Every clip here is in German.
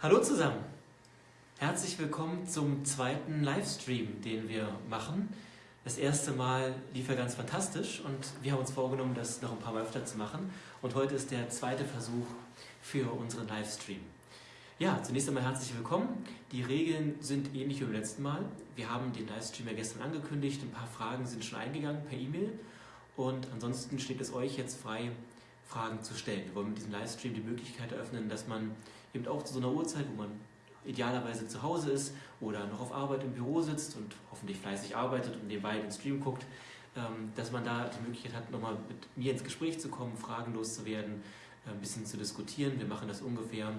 Hallo zusammen! Herzlich willkommen zum zweiten Livestream, den wir machen. Das erste Mal lief er ganz fantastisch und wir haben uns vorgenommen, das noch ein paar Mal öfter zu machen. Und heute ist der zweite Versuch für unseren Livestream. Ja, zunächst einmal herzlich willkommen. Die Regeln sind ähnlich wie beim letzten Mal. Wir haben den Livestream ja gestern angekündigt, ein paar Fragen sind schon eingegangen per E-Mail und ansonsten steht es euch jetzt frei, Fragen zu stellen. Wir wollen mit diesem Livestream die Möglichkeit eröffnen, dass man eben auch zu so einer Uhrzeit, wo man idealerweise zu Hause ist oder noch auf Arbeit im Büro sitzt und hoffentlich fleißig arbeitet und nebenbei den Stream guckt, ähm, dass man da die Möglichkeit hat, nochmal mit mir ins Gespräch zu kommen, Fragen loszuwerden, äh, ein bisschen zu diskutieren. Wir machen das ungefähr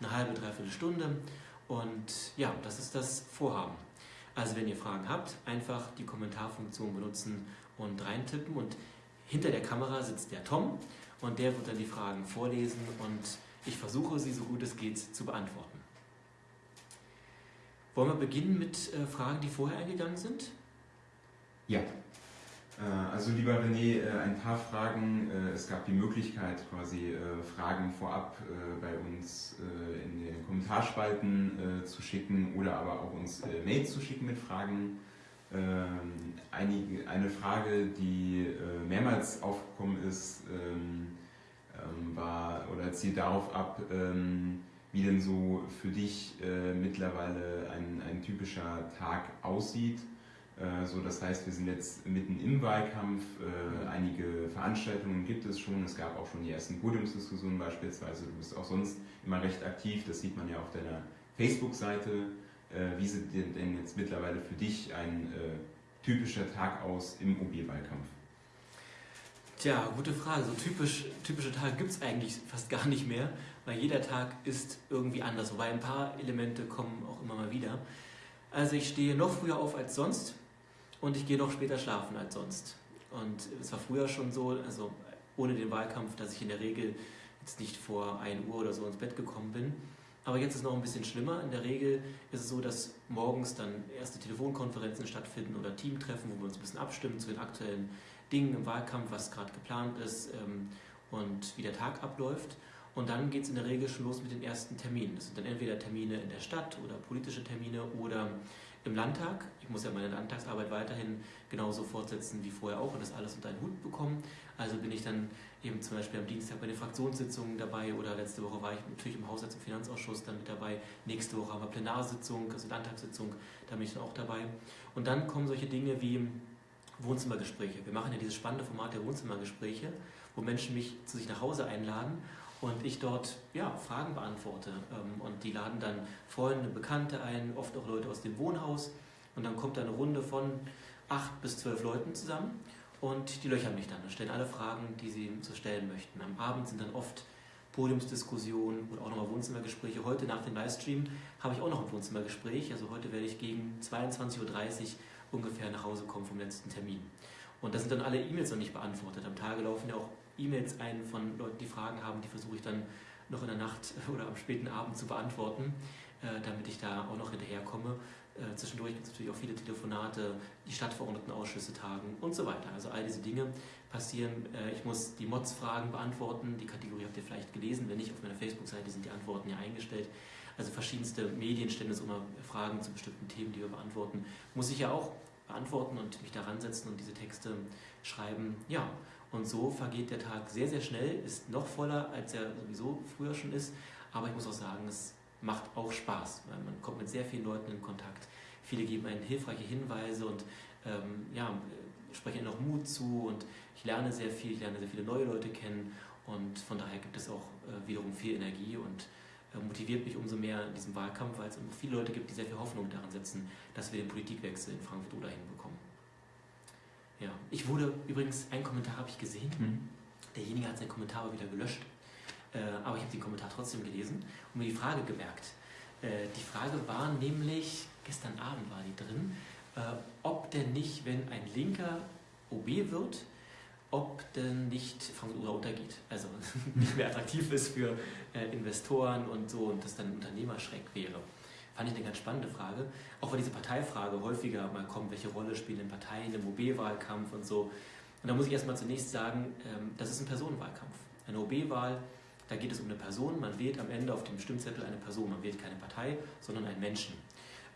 eine halbe, dreiviertel Stunde und ja, das ist das Vorhaben. Also wenn ihr Fragen habt, einfach die Kommentarfunktion benutzen und reintippen und hinter der Kamera sitzt der Tom und der wird dann die Fragen vorlesen und ich versuche sie so gut es geht zu beantworten. Wollen wir beginnen mit äh, Fragen, die vorher eingegangen sind? Ja. Äh, also lieber René, äh, ein paar Fragen. Es gab die Möglichkeit, quasi Fragen vorab bei uns in den Kommentarspalten zu schicken oder aber auch uns Mails zu schicken mit Fragen. Ähm, eine Frage, die mehrmals aufgekommen ist, ähm, ähm, war oder zielt darauf ab, wie denn so für dich äh, mittlerweile ein, ein typischer Tag aussieht. Äh, so, das heißt, wir sind jetzt mitten im Wahlkampf, äh, einige Veranstaltungen gibt es schon, es gab auch schon die ersten Podiumsdiskussionen beispielsweise, du bist auch sonst immer recht aktiv, das sieht man ja auf deiner Facebook-Seite. Äh, wie sieht denn jetzt mittlerweile für dich ein äh, typischer Tag aus im OB-Wahlkampf? Tja, gute Frage. So typisch, typische Tage gibt es eigentlich fast gar nicht mehr, weil jeder Tag ist irgendwie anders. Wobei ein paar Elemente kommen auch immer mal wieder. Also ich stehe noch früher auf als sonst und ich gehe noch später schlafen als sonst. Und es war früher schon so, also ohne den Wahlkampf, dass ich in der Regel jetzt nicht vor 1 Uhr oder so ins Bett gekommen bin. Aber jetzt ist es noch ein bisschen schlimmer. In der Regel ist es so, dass morgens dann erste Telefonkonferenzen stattfinden oder Teamtreffen, wo wir uns ein bisschen abstimmen zu den aktuellen Dingen im Wahlkampf, was gerade geplant ist ähm, und wie der Tag abläuft. Und dann geht es in der Regel schon los mit den ersten Terminen. Das sind dann entweder Termine in der Stadt oder politische Termine oder im Landtag. Ich muss ja meine Landtagsarbeit weiterhin genauso fortsetzen wie vorher auch und das alles unter einen Hut bekommen. Also bin ich dann eben zum Beispiel am Dienstag bei den Fraktionssitzungen dabei oder letzte Woche war ich natürlich im Haushalts- und Finanzausschuss dann mit dabei. Nächste Woche haben wir Plenarsitzung, also Landtagssitzung, da bin ich dann auch dabei. Und dann kommen solche Dinge wie Wohnzimmergespräche. Wir machen ja dieses spannende Format der Wohnzimmergespräche, wo Menschen mich zu sich nach Hause einladen und ich dort ja, Fragen beantworte. Ähm, und die laden dann Freunde, Bekannte ein, oft auch Leute aus dem Wohnhaus. Und dann kommt da eine Runde von acht bis zwölf Leuten zusammen und die löchern mich dann und stellen alle Fragen, die sie so stellen möchten. Am Abend sind dann oft Podiumsdiskussionen oder auch nochmal Wohnzimmergespräche. Heute nach dem Livestream habe ich auch noch ein Wohnzimmergespräch. Also heute werde ich gegen 22.30 Uhr ungefähr nach Hause kommen vom letzten Termin. Und da sind dann alle E-Mails noch nicht beantwortet. Am Tage laufen ja auch E-Mails ein von Leuten, die Fragen haben, die versuche ich dann noch in der Nacht oder am späten Abend zu beantworten, äh, damit ich da auch noch hinterherkomme. Äh, zwischendurch gibt es natürlich auch viele Telefonate, die Stadtverordnetenausschüsse tagen und so weiter. Also all diese Dinge passieren. Äh, ich muss die Mods-Fragen beantworten. Die Kategorie habt ihr vielleicht gelesen. Wenn nicht, auf meiner Facebook-Seite sind die Antworten ja eingestellt. Also verschiedenste Medien stellen uns immer Fragen zu bestimmten Themen, die wir beantworten. Muss ich ja auch beantworten und mich daran setzen und diese Texte schreiben. Ja, und so vergeht der Tag sehr, sehr schnell, ist noch voller, als er sowieso früher schon ist. Aber ich muss auch sagen, es macht auch Spaß, weil man kommt mit sehr vielen Leuten in Kontakt. Viele geben einen hilfreiche Hinweise und ähm, ja, sprechen noch Mut zu und ich lerne sehr viel, ich lerne sehr viele neue Leute kennen und von daher gibt es auch äh, wiederum viel Energie und motiviert mich umso mehr in diesem Wahlkampf, weil es viele Leute gibt, die sehr viel Hoffnung daran setzen, dass wir den Politikwechsel in Frankfurt oder hinbekommen. Ja, ich wurde übrigens, einen Kommentar habe ich gesehen, mhm. derjenige hat seinen Kommentar aber wieder gelöscht, äh, aber ich habe den Kommentar trotzdem gelesen und mir die Frage gemerkt. Äh, die Frage war nämlich, gestern Abend war die drin, ob denn nicht, wenn ein Linker OB wird, ob denn nicht Frankfurt oder untergeht. Also nicht mehr attraktiv ist für äh, Investoren und so und das dann ein Unternehmerschreck wäre. Fand ich eine ganz spannende Frage. Auch weil diese Parteifrage häufiger mal kommt, welche Rolle spielen Parteien im OB-Wahlkampf und so. Und da muss ich erstmal zunächst sagen, ähm, das ist ein Personenwahlkampf. Eine OB-Wahl, Da geht es um eine Person, man wählt am Ende auf dem Stimmzettel eine Person, man wählt keine Partei, sondern einen Menschen.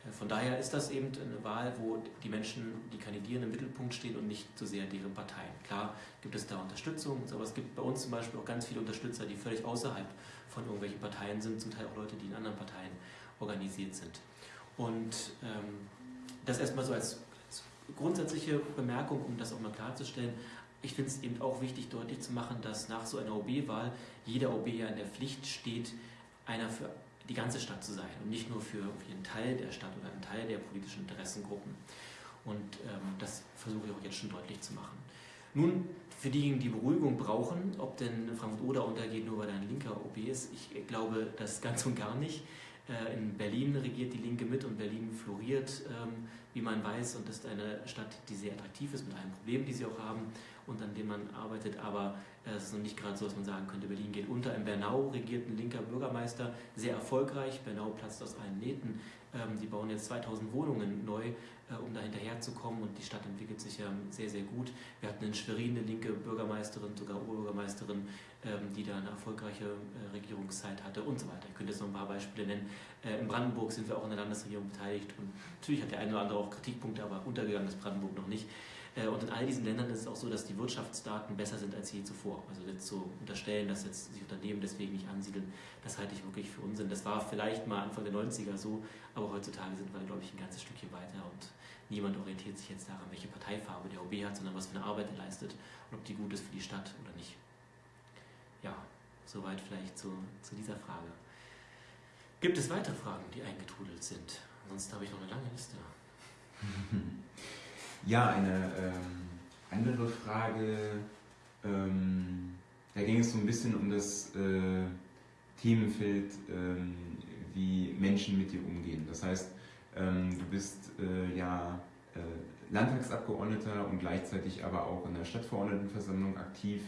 Äh, von daher ist das eben eine Wahl, wo die Menschen, die kandidieren, im Mittelpunkt stehen und nicht so sehr deren Parteien. Klar gibt es da Unterstützung, aber es gibt bei uns zum Beispiel auch ganz viele Unterstützer, die völlig außerhalb von irgendwelchen Parteien sind, zum Teil auch Leute, die in anderen Parteien organisiert sind. Und ähm, das erstmal so als, als grundsätzliche Bemerkung, um das auch mal klarzustellen. Ich finde es eben auch wichtig, deutlich zu machen, dass nach so einer OB-Wahl jeder OB ja in der Pflicht steht, einer für die ganze Stadt zu sein und nicht nur für einen Teil der Stadt oder einen Teil der politischen Interessengruppen. Und ähm, das versuche ich auch jetzt schon deutlich zu machen. Nun, für diejenigen, die Beruhigung brauchen, ob denn Frankfurt-Oder untergeht, nur weil ein linker OB ist, ich glaube das ganz und gar nicht. Äh, in Berlin regiert die Linke mit und Berlin floriert, ähm, wie man weiß, und ist eine Stadt, die sehr attraktiv ist mit allen Problemen, die sie auch haben und an denen man arbeitet. Aber äh, es ist noch nicht gerade so, dass man sagen könnte, Berlin geht unter. In Bernau regiert ein linker Bürgermeister sehr erfolgreich. Bernau platzt aus allen Nähten. Ähm, die bauen jetzt 2000 Wohnungen neu, äh, um da hinterherzukommen und die Stadt entwickelt sich ja sehr, sehr gut. Wir hatten in Schwerin eine linke Bürgermeisterin, sogar Oberbürgermeisterin, ähm, die da eine erfolgreiche äh, Regierungszeit hatte und so weiter. Ich könnte jetzt noch ein paar Beispiele nennen. In Brandenburg sind wir auch in der Landesregierung beteiligt und natürlich hat der eine oder andere auch Kritikpunkte, aber untergegangen ist Brandenburg noch nicht. Äh, und in all diesen Ländern ist es auch so, dass die Wirtschaftsdaten besser sind als je zuvor. Also jetzt zu unterstellen, dass jetzt sich Unternehmen deswegen nicht ansiedeln, das halte ich wirklich für Unsinn. Das war vielleicht mal Anfang der 90er so, aber heutzutage sind wir, glaube ich, ein ganzes Stückchen weiter und niemand orientiert sich jetzt daran, welche Parteifarbe der OB hat, sondern was für eine Arbeit er leistet und ob die gut ist für die Stadt oder nicht. Ja, soweit vielleicht zu, zu dieser Frage. Gibt es weitere Fragen, die eingetrudelt sind? Ansonsten habe ich noch eine lange Liste. Ja, eine ähm, andere Frage, ähm, da ging es so ein bisschen um das äh, Themenfeld, ähm, wie Menschen mit dir umgehen. Das heißt, ähm, du bist äh, ja äh, Landtagsabgeordneter und gleichzeitig aber auch in der Stadtverordnetenversammlung aktiv.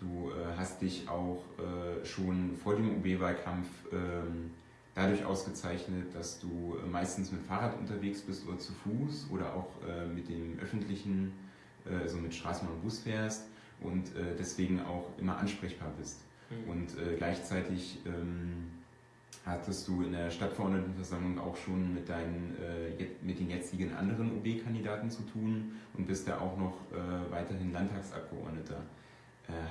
Du äh, hast dich auch äh, schon vor dem OB-Wahlkampf ähm, dadurch ausgezeichnet, dass du äh, meistens mit Fahrrad unterwegs bist oder zu Fuß oder auch äh, mit dem öffentlichen, äh, also mit Straßenbahn und Bus fährst und deswegen auch immer ansprechbar bist. Mhm. Und gleichzeitig ähm, hattest du in der Stadtverordnetenversammlung auch schon mit, deinen, mit den jetzigen anderen OB-Kandidaten zu tun und bist da auch noch weiterhin Landtagsabgeordneter.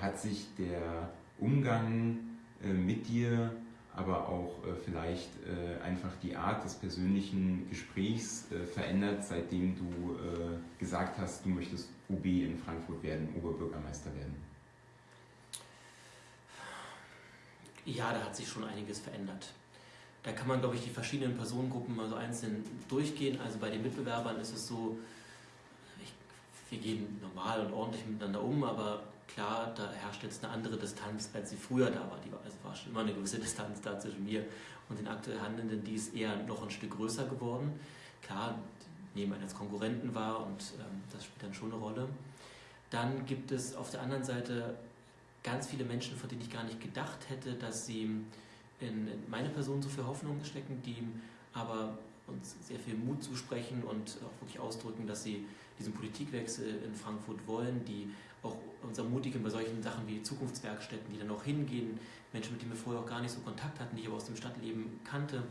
Hat sich der Umgang mit dir aber auch äh, vielleicht äh, einfach die Art des persönlichen Gesprächs äh, verändert, seitdem du äh, gesagt hast, du möchtest OB in Frankfurt werden, Oberbürgermeister werden? Ja, da hat sich schon einiges verändert. Da kann man, glaube ich, die verschiedenen Personengruppen mal so einzeln durchgehen. Also bei den Mitbewerbern ist es so, ich, wir gehen normal und ordentlich miteinander um, aber klar, da herrscht jetzt eine andere Distanz, als sie früher da war. Die war also war schon immer eine gewisse Distanz da zwischen mir und den aktuell Handelnden, die ist eher noch ein Stück größer geworden. Klar, nehmen einen als Konkurrenten wahr und ähm, das spielt dann schon eine Rolle. Dann gibt es auf der anderen Seite ganz viele Menschen, von denen ich gar nicht gedacht hätte, dass sie in meine Person so viel Hoffnung stecken, die aber uns sehr viel Mut zusprechen und auch wirklich ausdrücken, dass sie diesen Politikwechsel in Frankfurt wollen, die auch uns ermutigen bei solchen Sachen wie Zukunftswerkstätten, die dann auch hingehen, Menschen, mit denen wir vorher auch gar nicht so Kontakt hatten, die ich aber aus dem Stadtleben kannte.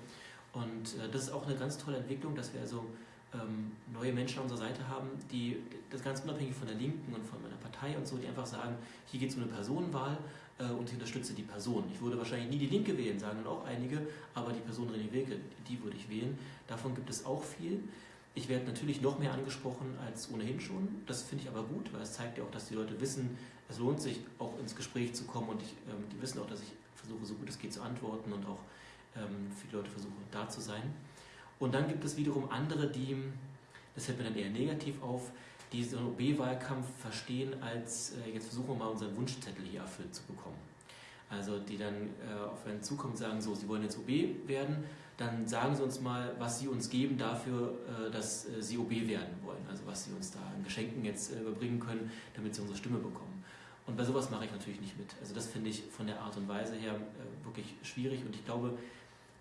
Und äh, das ist auch eine ganz tolle Entwicklung, dass wir also ähm, neue Menschen an unserer Seite haben, die das ganz unabhängig von der Linken und von meiner Partei und so, die einfach sagen, hier geht es um eine Personenwahl äh, und ich unterstütze die Person. Ich würde wahrscheinlich nie die Linke wählen, sagen dann auch einige, aber die Person René Wilke, die würde ich wählen. Davon gibt es auch viel. Ich werde natürlich noch mehr angesprochen als ohnehin schon. Das finde ich aber gut, weil es zeigt ja auch, dass die Leute wissen, es lohnt sich auch ins Gespräch zu kommen und ich, ähm, die wissen auch, dass ich versuche, so gut es geht zu antworten und auch ähm, für die Leute versuche, da zu sein. Und dann gibt es wiederum andere, die, das fällt mir dann eher negativ auf, die so einen OB-Wahlkampf verstehen als, äh, jetzt versuchen wir mal unseren Wunschzettel hier erfüllt zu bekommen. Also die dann äh, auf einen zukommen und sagen, so, sie wollen jetzt OB werden, dann sagen Sie uns mal, was Sie uns geben dafür, äh, dass äh, Sie OB werden wollen. Also was Sie uns da an Geschenken jetzt äh, überbringen können, damit Sie unsere Stimme bekommen. Und bei sowas mache ich natürlich nicht mit. Also das finde ich von der Art und Weise her wirklich schwierig und ich glaube,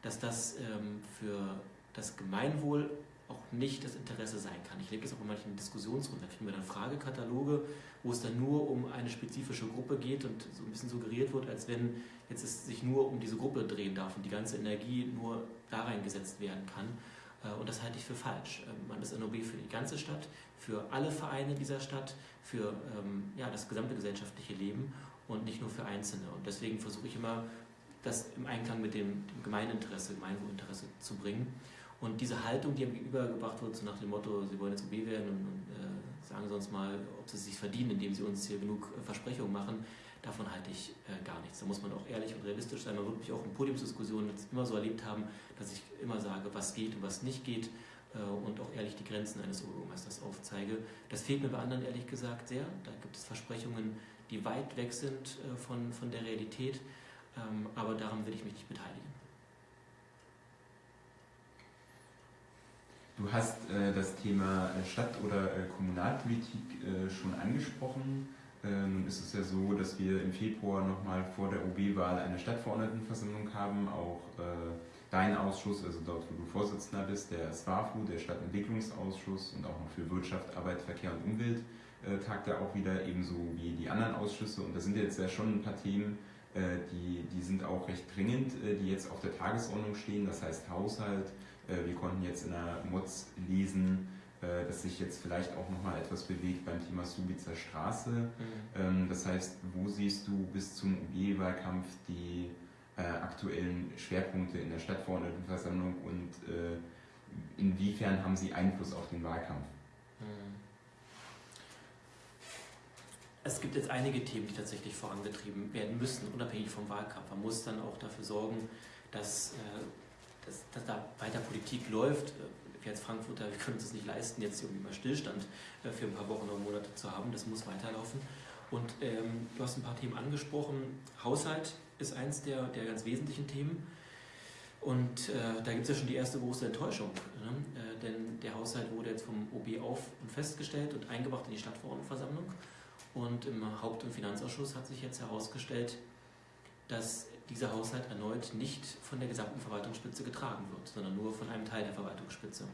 dass das ähm, für das Gemeinwohl auch nicht das Interesse sein kann. Ich lebe das auch in manchen Diskussionsrunden, da finden wir dann Fragekataloge, wo es dann nur um eine spezifische Gruppe geht und so ein bisschen suggeriert wird, als wenn jetzt es sich nur um diese Gruppe drehen darf und die ganze Energie nur da reingesetzt werden kann. Äh, und das halte ich für falsch. Ähm, man ist NOB für die ganze Stadt, für alle Vereine dieser Stadt, für ähm, ja, das gesamte gesellschaftliche Leben und nicht nur für Einzelne. Und deswegen versuche ich immer, das im Einklang mit dem, dem Gemeininteresse, Gemeinwohlinteresse zu bringen. Und diese Haltung, die ihm gegenübergebracht wird, so nach dem Motto, sie wollen jetzt OB werden und, und äh, sagen uns mal, ob sie es sich verdienen, indem sie uns hier genug äh, Versprechungen machen, davon halte ich äh, gar nichts. Da muss man auch ehrlich und realistisch sein. Man wird mich auch in Podiumsdiskussionen immer so erlebt haben, dass ich immer sage, was geht und was nicht geht äh, und auch ehrlich die Grenzen eines Obermeisters aufzeige. Das fehlt mir bei anderen ehrlich gesagt sehr. Da gibt es Versprechungen, die weit weg sind äh, von, von der Realität, ähm, aber daran will ich mich nicht beteiligen. Du hast äh, das Thema äh, Stadt- oder äh, Kommunalpolitik schon angesprochen. Äh, nun ist es ja so, dass wir im Februar nochmal vor der OB-Wahl eine Stadtverordnetenversammlung haben. Auch äh, dein Ausschuss, also dort, wo du Vorsitzender bist, der SWAFU, der Stadtentwicklungsausschuss und auch noch für Wirtschaft, Arbeit, Verkehr und Umwelt tagt ja auch wieder, ebenso wie die anderen Ausschüsse. Und da sind jetzt ja schon ein paar Themen, die, die sind auch recht dringend, die jetzt auf der Tagesordnung stehen. Das heißt Haushalt, äh, wir konnten jetzt in der Mods lesen, äh, dass sich jetzt vielleicht auch nochmal etwas bewegt beim Thema Subitzer Straße. Mhm. Ähm, das heißt, wo siehst du bis zum UB-Wahlkampf die äh, aktuellen Schwerpunkte in der Stadtverordnetenversammlung und inwiefern haben sie Einfluss auf den Wahlkampf? Mhm. Es gibt jetzt einige Themen, die tatsächlich vorangetrieben werden müssen, unabhängig vom Wahlkampf. Man muss dann auch dafür sorgen, dass dass, dass da weiter Politik läuft. Wir als Frankfurter, wir können uns das nicht leisten, jetzt irgendwie mal Stillstand äh, für ein paar Wochen oder Monate zu haben. Das muss weiterlaufen. Und ähm, du hast ein paar Themen angesprochen. Haushalt ist eins der, der ganz wesentlichen Themen. Und äh, da gibt es ja schon die erste große Enttäuschung. Ne? Äh, denn der Haushalt wurde jetzt vom OB auf und festgestellt und eingebracht in die Stadtverordnetenversammlung. Und im Haupt- und Finanzausschuss hat sich jetzt herausgestellt, dass dieser Haushalt erneut nicht von der gesamten Verwaltungsspitze getragen wird, sondern nur von einem Teil der Verwaltungsspitze.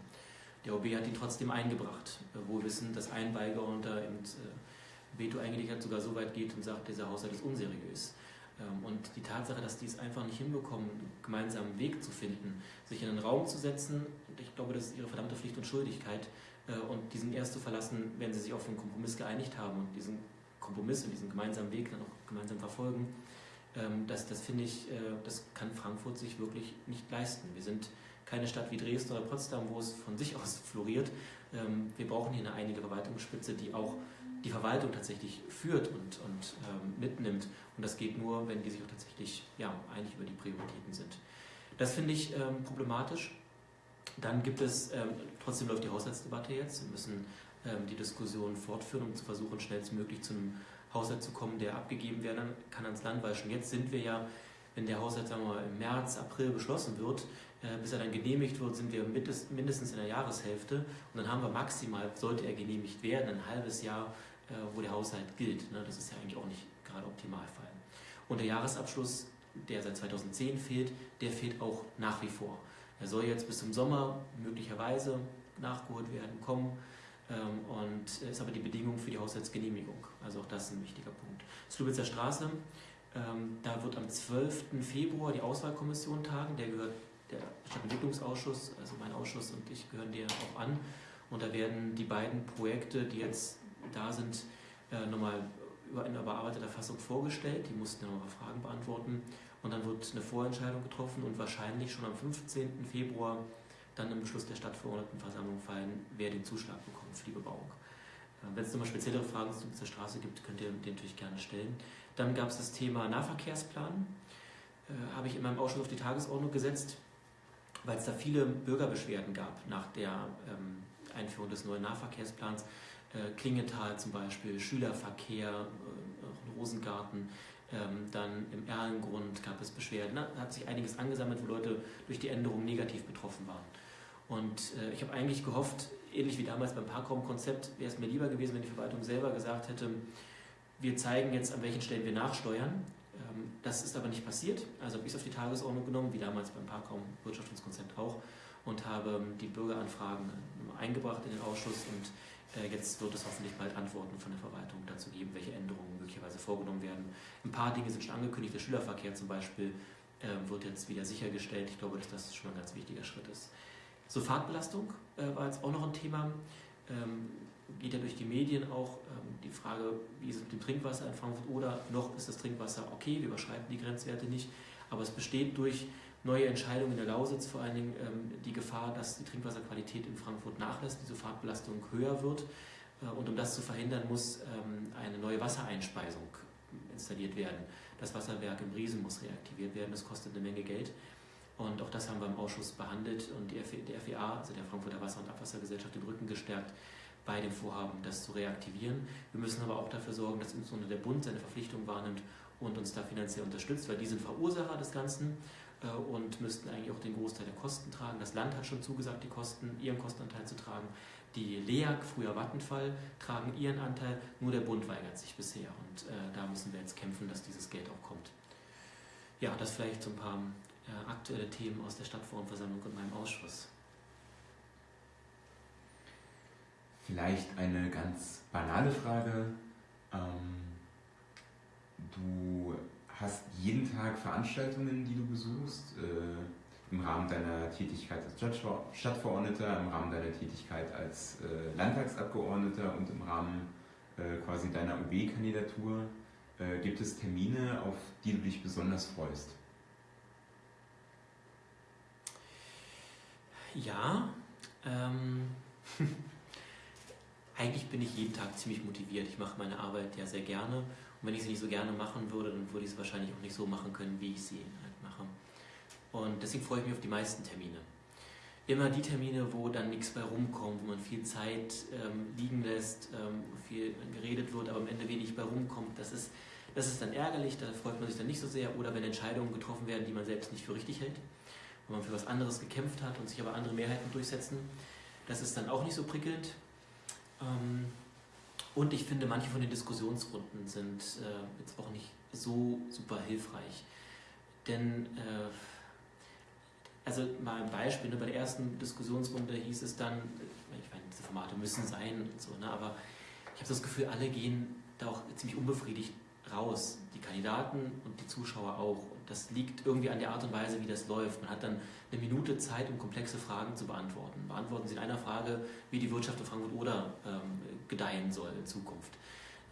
Der OB hat ihn trotzdem eingebracht, wo wir wissen, dass ein Beigeordneter im äh, Veto eingelegt hat, sogar so weit geht und sagt, dieser Haushalt ist unseriös. Ähm, und die Tatsache, dass die es einfach nicht hinbekommen, einen gemeinsamen Weg zu finden, sich in einen Raum zu setzen, ich glaube, das ist ihre verdammte Pflicht und Schuldigkeit, äh, und diesen erst zu verlassen, wenn sie sich auf einen Kompromiss geeinigt haben und diesen Kompromiss und diesen gemeinsamen Weg dann auch gemeinsam verfolgen, ähm, das, das finde ich, äh, das kann Frankfurt sich wirklich nicht leisten. Wir sind keine Stadt wie Dresden oder Potsdam, wo es von sich aus floriert. Ähm, wir brauchen hier eine einige Verwaltungsspitze, die auch die Verwaltung tatsächlich führt und, und ähm, mitnimmt. Und das geht nur, wenn die sich auch tatsächlich ja, einig über die Prioritäten sind. Das finde ich ähm, problematisch. Dann gibt es, ähm, trotzdem läuft die Haushaltsdebatte jetzt. Wir müssen ähm, die Diskussion fortführen, um zu versuchen, schnellstmöglich zu einem Haushalt zu kommen, der abgegeben werden kann ans Land, weil schon jetzt sind wir ja, wenn der Haushalt sagen wir mal, im März, April beschlossen wird, äh, bis er dann genehmigt wird, sind wir mindestens in der Jahreshälfte und dann haben wir maximal, sollte er genehmigt werden, ein halbes Jahr, äh, wo der Haushalt gilt. Ne? Das ist ja eigentlich auch nicht gerade Optimalfall. Und der Jahresabschluss, der seit 2010 fehlt, der fehlt auch nach wie vor. Er soll jetzt bis zum Sommer möglicherweise nachgeholt werden, kommen. Ähm, und ist aber die Bedingung für die Haushaltsgenehmigung. Also auch das ist ein wichtiger Punkt. Slubitzer Straße, ähm, da wird am 12. Februar die Auswahlkommission tagen. Der gehört der Stadtentwicklungsausschuss, also mein Ausschuss und ich gehören dir auch an. Und da werden die beiden Projekte, die jetzt da sind, äh, nochmal in überarbeiteter Fassung vorgestellt. Die mussten ja nochmal Fragen beantworten. Und dann wird eine Vorentscheidung getroffen und wahrscheinlich schon am 15. Februar dann im Beschluss der Stadtverordnetenversammlung fallen, wer den Zuschlag bekommt für die Bebauung. Äh, wenn es nochmal speziellere Fragen zu dieser Straße gibt, könnt ihr den natürlich gerne stellen. Dann gab es das Thema Nahverkehrsplan. Äh, habe ich in meinem Ausschuss auf die Tagesordnung gesetzt, weil es da viele Bürgerbeschwerden gab nach der ähm, Einführung des neuen Nahverkehrsplans. Äh, Klingenthal zum Beispiel, Schülerverkehr, äh, Rosengarten, ähm, dann im Erlengrund gab es Beschwerden. Da hat sich einiges angesammelt, wo Leute durch die Änderung negativ betroffen waren. Und äh, ich habe eigentlich gehofft, ähnlich wie damals beim Parkraumkonzept, wäre es mir lieber gewesen, wenn die Verwaltung selber gesagt hätte, wir zeigen jetzt, an welchen Stellen wir nachsteuern. Ähm, das ist aber nicht passiert. Also habe ich es auf die Tagesordnung genommen, wie damals beim Parkraumwirtschaftskonzept auch. und habe ähm, die Bürgeranfragen eingebracht in den Ausschuss und äh, jetzt wird es hoffentlich bald Antworten von der Verwaltung dazu geben, welche Änderungen möglicherweise vorgenommen werden. Ein paar Dinge sind schon angekündigt. Der Schülerverkehr zum Beispiel wird jetzt wieder sichergestellt. Ich glaube, dass das schon ein ganz wichtiger Schritt ist. So Fahrtbelastung äh, war jetzt auch noch ein Thema. Ähm, geht ja durch die Medien auch ähm, die Frage, wie ist es mit dem Trinkwasser in Frankfurt oder noch ist das Trinkwasser okay, wir überschreiten die Grenzwerte nicht. Aber es besteht durch neue Entscheidungen in der Lausitz vor allen Dingen ähm, die Gefahr, dass die Trinkwasserqualität in Frankfurt nachlässt, diese Fahrtbelastung höher wird. Äh, und um das zu verhindern, muss ähm, eine neue Wassereinspeisung installiert werden. Das Wasserwerk im Riesen muss reaktiviert werden, das kostet eine Menge Geld. Und auch das haben wir im Ausschuss behandelt und die der FEA, also der Frankfurter Wasser- und Abwassergesellschaft, den Rücken gestärkt, bei dem Vorhaben, das zu reaktivieren. Wir müssen aber auch dafür sorgen, dass insbesondere der Bund seine Verpflichtung wahrnimmt und uns da finanziell unterstützt, weil die sind Verursacher des Ganzen äh, und müssten eigentlich auch den Großteil der Kosten tragen. Das Land hat schon zugesagt, die Kosten, ihren Kostenanteil zu tragen. Die LEAG, früher Vattenfall, tragen ihren Anteil, nur der Bund weigert sich bisher und äh, da müssen wir jetzt kämpfen, dass dieses Geld auch kommt. Ja, das vielleicht so ein paar aktuelle Themen aus der Stadtforumversammlung und meinem Ausschuss. Vielleicht eine ganz banale Frage. Ähm, du hast jeden Tag Veranstaltungen, die du besuchst, äh, im Rahmen deiner Tätigkeit als Stadtverordneter, im Rahmen deiner Tätigkeit als äh, Landtagsabgeordneter und im Rahmen äh, quasi deiner OB-Kandidatur. Äh, gibt es Termine, auf die du dich besonders freust? Ja, ähm, eigentlich bin ich jeden Tag ziemlich motiviert. Ich mache meine Arbeit ja sehr gerne. Und wenn ich sie nicht so gerne machen würde, dann würde ich sie wahrscheinlich auch nicht so machen können, wie ich sie halt mache. Und deswegen freue ich mich auf die meisten Termine. Immer die Termine, wo dann nichts bei rumkommt, wo man viel Zeit ähm, liegen lässt, ähm, viel geredet wird, aber am Ende wenig bei rumkommt, das ist, das ist dann ärgerlich, da freut man sich dann nicht so sehr. Oder wenn Entscheidungen getroffen werden, die man selbst nicht für richtig hält, wo man für was anderes gekämpft hat und sich aber andere Mehrheiten durchsetzen, das ist dann auch nicht so prickelnd. Ähm, und ich finde, manche von den Diskussionsrunden sind äh, jetzt auch nicht so super hilfreich. Denn, äh, also mal ein Beispiel, ne, bei der ersten Diskussionsrunde hieß es dann, ich meine, diese Formate müssen sein und so, ne, aber ich habe das Gefühl, alle gehen da auch ziemlich unbefriedigt raus. Die Kandidaten und die Zuschauer auch. Das liegt irgendwie an der Art und Weise, wie das läuft. Man hat dann eine Minute Zeit, um komplexe Fragen zu beantworten. Beantworten Sie in einer Frage, wie die Wirtschaft in Frankfurt-Oder ähm, gedeihen soll in Zukunft.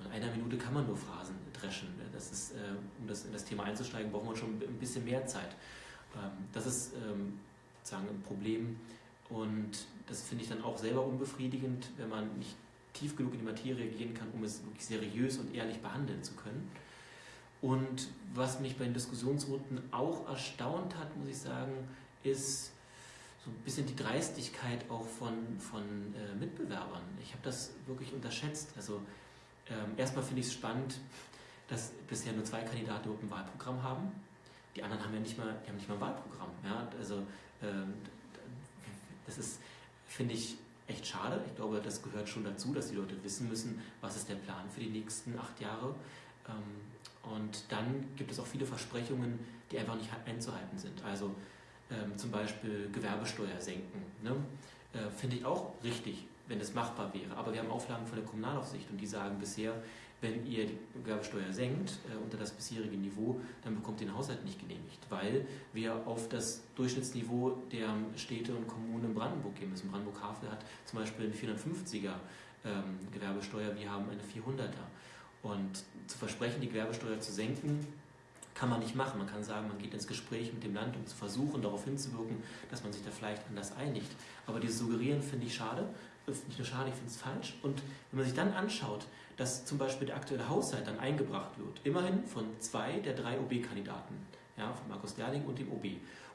In einer Minute kann man nur Phrasen dreschen. Das ist, äh, um das, in das Thema einzusteigen, braucht man schon ein bisschen mehr Zeit. Ähm, das ist ähm, sozusagen ein Problem und das finde ich dann auch selber unbefriedigend, wenn man nicht tief genug in die Materie gehen kann, um es wirklich seriös und ehrlich behandeln zu können. Und was mich bei den Diskussionsrunden auch erstaunt hat, muss ich sagen, ist so ein bisschen die Dreistigkeit auch von, von äh, Mitbewerbern. Ich habe das wirklich unterschätzt. Also ähm, erstmal finde ich es spannend, dass bisher nur zwei Kandidaten ein Wahlprogramm haben. Die anderen haben ja nicht mal, die haben nicht mal ein Wahlprogramm. Ja? Also ähm, das ist, finde ich, echt schade. Ich glaube, das gehört schon dazu, dass die Leute wissen müssen, was ist der Plan für die nächsten acht Jahre. Ähm, und dann gibt es auch viele Versprechungen, die einfach nicht einzuhalten sind. Also ähm, zum Beispiel Gewerbesteuer senken. Ne? Äh, Finde ich auch richtig, wenn es machbar wäre. Aber wir haben Auflagen von der Kommunalaufsicht und die sagen bisher, wenn ihr die Gewerbesteuer senkt äh, unter das bisherige Niveau, dann bekommt ihr den Haushalt nicht genehmigt, weil wir auf das Durchschnittsniveau der Städte und Kommunen in Brandenburg gehen müssen. Brandenburg-Havel hat zum Beispiel eine 450er ähm, Gewerbesteuer, wir haben eine 400er. Und zu versprechen, die Gewerbesteuer zu senken, kann man nicht machen. Man kann sagen, man geht ins Gespräch mit dem Land, um zu versuchen, darauf hinzuwirken, dass man sich da vielleicht anders einigt. Aber dieses Suggerieren finde ich schade. Nicht nur schade, ich finde es falsch. Und wenn man sich dann anschaut, dass zum Beispiel der aktuelle Haushalt dann eingebracht wird, immerhin von zwei der drei OB-Kandidaten, ja, von Markus Derling und dem OB.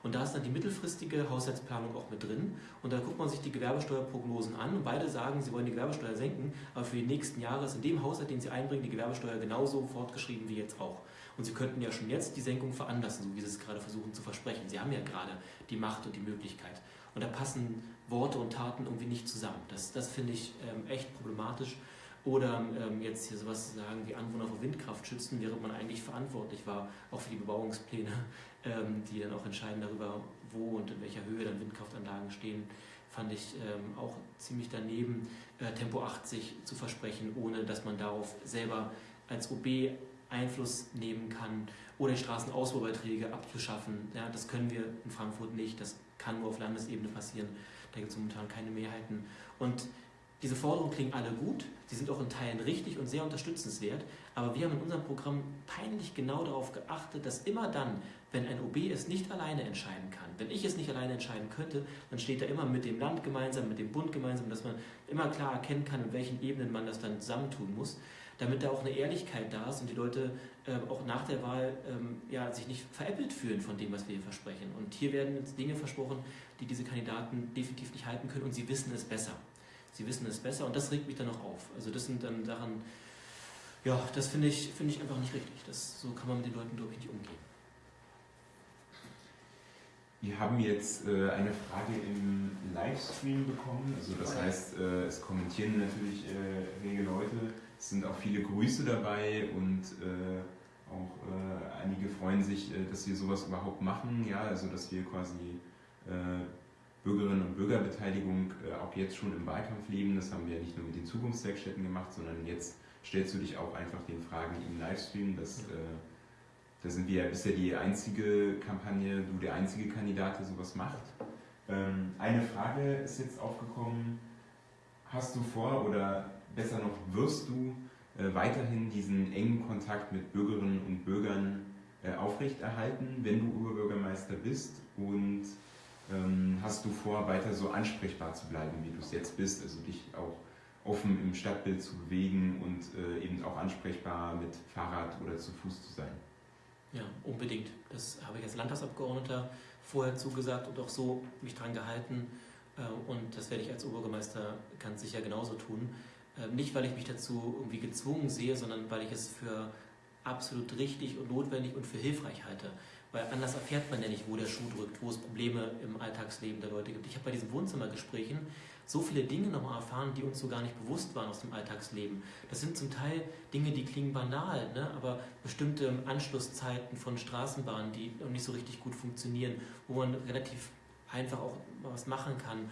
Und da ist dann die mittelfristige Haushaltsplanung auch mit drin. Und da guckt man sich die Gewerbesteuerprognosen an und beide sagen, sie wollen die Gewerbesteuer senken, aber für die nächsten Jahre ist in dem Haushalt, den sie einbringen, die Gewerbesteuer genauso fortgeschrieben wie jetzt auch. Und sie könnten ja schon jetzt die Senkung veranlassen, so wie sie es gerade versuchen zu versprechen. Sie haben ja gerade die Macht und die Möglichkeit. Und da passen Worte und Taten irgendwie nicht zusammen. Das, das finde ich ähm, echt problematisch. Oder ähm, jetzt hier sowas sagen wie Anwohner vor Windkraft schützen, während man eigentlich verantwortlich war, auch für die Bebauungspläne, ähm, die dann auch entscheiden darüber, wo und in welcher Höhe dann Windkraftanlagen stehen, fand ich ähm, auch ziemlich daneben, äh, Tempo 80 zu versprechen, ohne dass man darauf selber als OB Einfluss nehmen kann oder die Straßenausbaubeiträge abzuschaffen. Ja, das können wir in Frankfurt nicht, das kann nur auf Landesebene passieren. Da gibt es momentan keine Mehrheiten. Und diese Forderungen klingen alle gut, sie sind auch in Teilen richtig und sehr unterstützenswert, aber wir haben in unserem Programm peinlich genau darauf geachtet, dass immer dann, wenn ein OB es nicht alleine entscheiden kann, wenn ich es nicht alleine entscheiden könnte, dann steht er immer mit dem Land gemeinsam, mit dem Bund gemeinsam, dass man immer klar erkennen kann, in welchen Ebenen man das dann zusammentun muss damit da auch eine Ehrlichkeit da ist und die Leute äh, auch nach der Wahl ähm, ja, sich nicht veräppelt fühlen von dem, was wir hier versprechen. Und hier werden Dinge versprochen, die diese Kandidaten definitiv nicht halten können und sie wissen es besser. Sie wissen es besser und das regt mich dann noch auf. Also das sind dann Sachen, ja, das finde ich, find ich einfach nicht richtig. Das, so kann man mit den Leuten, glaube ich, nicht umgehen. Wir haben jetzt äh, eine Frage im Livestream bekommen. Also das heißt, äh, es kommentieren natürlich äh, rege Leute. Es sind auch viele Grüße dabei und äh, auch äh, einige freuen sich, äh, dass wir sowas überhaupt machen. Ja, also dass wir quasi Bürgerinnen und Bürgerbeteiligung auch jetzt schon im Wahlkampf leben. Das haben wir nicht nur mit den Zukunftswerkstätten gemacht, sondern jetzt stellst du dich auch einfach den Fragen im Livestream. Das, da sind wir ja bisher die einzige Kampagne, du der einzige Kandidat, der sowas macht. Ähm, eine Frage ist jetzt aufgekommen. Hast du vor oder besser noch, wirst du äh, weiterhin diesen engen Kontakt mit Bürgerinnen und Bürgern äh, aufrechterhalten, wenn du Oberbürgermeister bist? Und hast du vor, weiter so ansprechbar zu bleiben, wie du es jetzt bist, also dich auch offen im Stadtbild zu bewegen und äh, eben auch ansprechbar mit Fahrrad oder zu Fuß zu sein? Ja, unbedingt. Das habe ich als Landtagsabgeordneter vorher zugesagt und auch so mich dran gehalten. Äh, und das werde ich als Oberbürgermeister ganz sicher genauso tun. Ähm, nicht, weil ich mich dazu irgendwie gezwungen sehe, sondern weil ich es für absolut richtig und notwendig und für hilfreich halte. Weil anders erfährt man ja nicht, wo der Schuh drückt, wo es Probleme im Alltagsleben der Leute gibt. Ich habe bei diesen Wohnzimmergesprächen so viele Dinge nochmal erfahren, die uns so gar nicht bewusst waren aus dem Alltagsleben. Das sind zum Teil Dinge, die klingen banal, ne? aber bestimmte Anschlusszeiten von Straßenbahnen, die noch nicht so richtig gut funktionieren, wo man relativ einfach auch was machen kann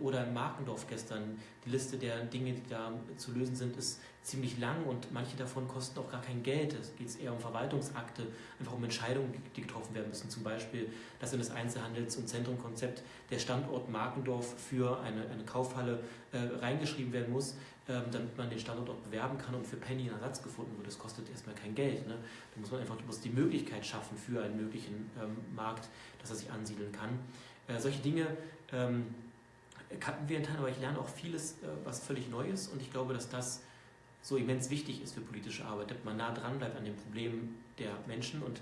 oder in Markendorf gestern. Die Liste der Dinge, die da zu lösen sind, ist ziemlich lang und manche davon kosten auch gar kein Geld. Es geht eher um Verwaltungsakte, einfach um Entscheidungen, die getroffen werden müssen. Zum Beispiel, dass in das Einzelhandels- und Zentrumkonzept der Standort Markendorf für eine, eine Kaufhalle äh, reingeschrieben werden muss, ähm, damit man den Standort auch bewerben kann und für Penny ein Ersatz gefunden wird. Das kostet erstmal kein Geld. Ne? Da muss man einfach muss die Möglichkeit schaffen für einen möglichen ähm, Markt, dass er sich ansiedeln kann. Äh, solche Dinge ähm, kannten wir in Teilen, aber ich lerne auch vieles, äh, was völlig Neues und ich glaube, dass das so immens wichtig ist für politische Arbeit, dass man nah dran bleibt an den Problemen der Menschen und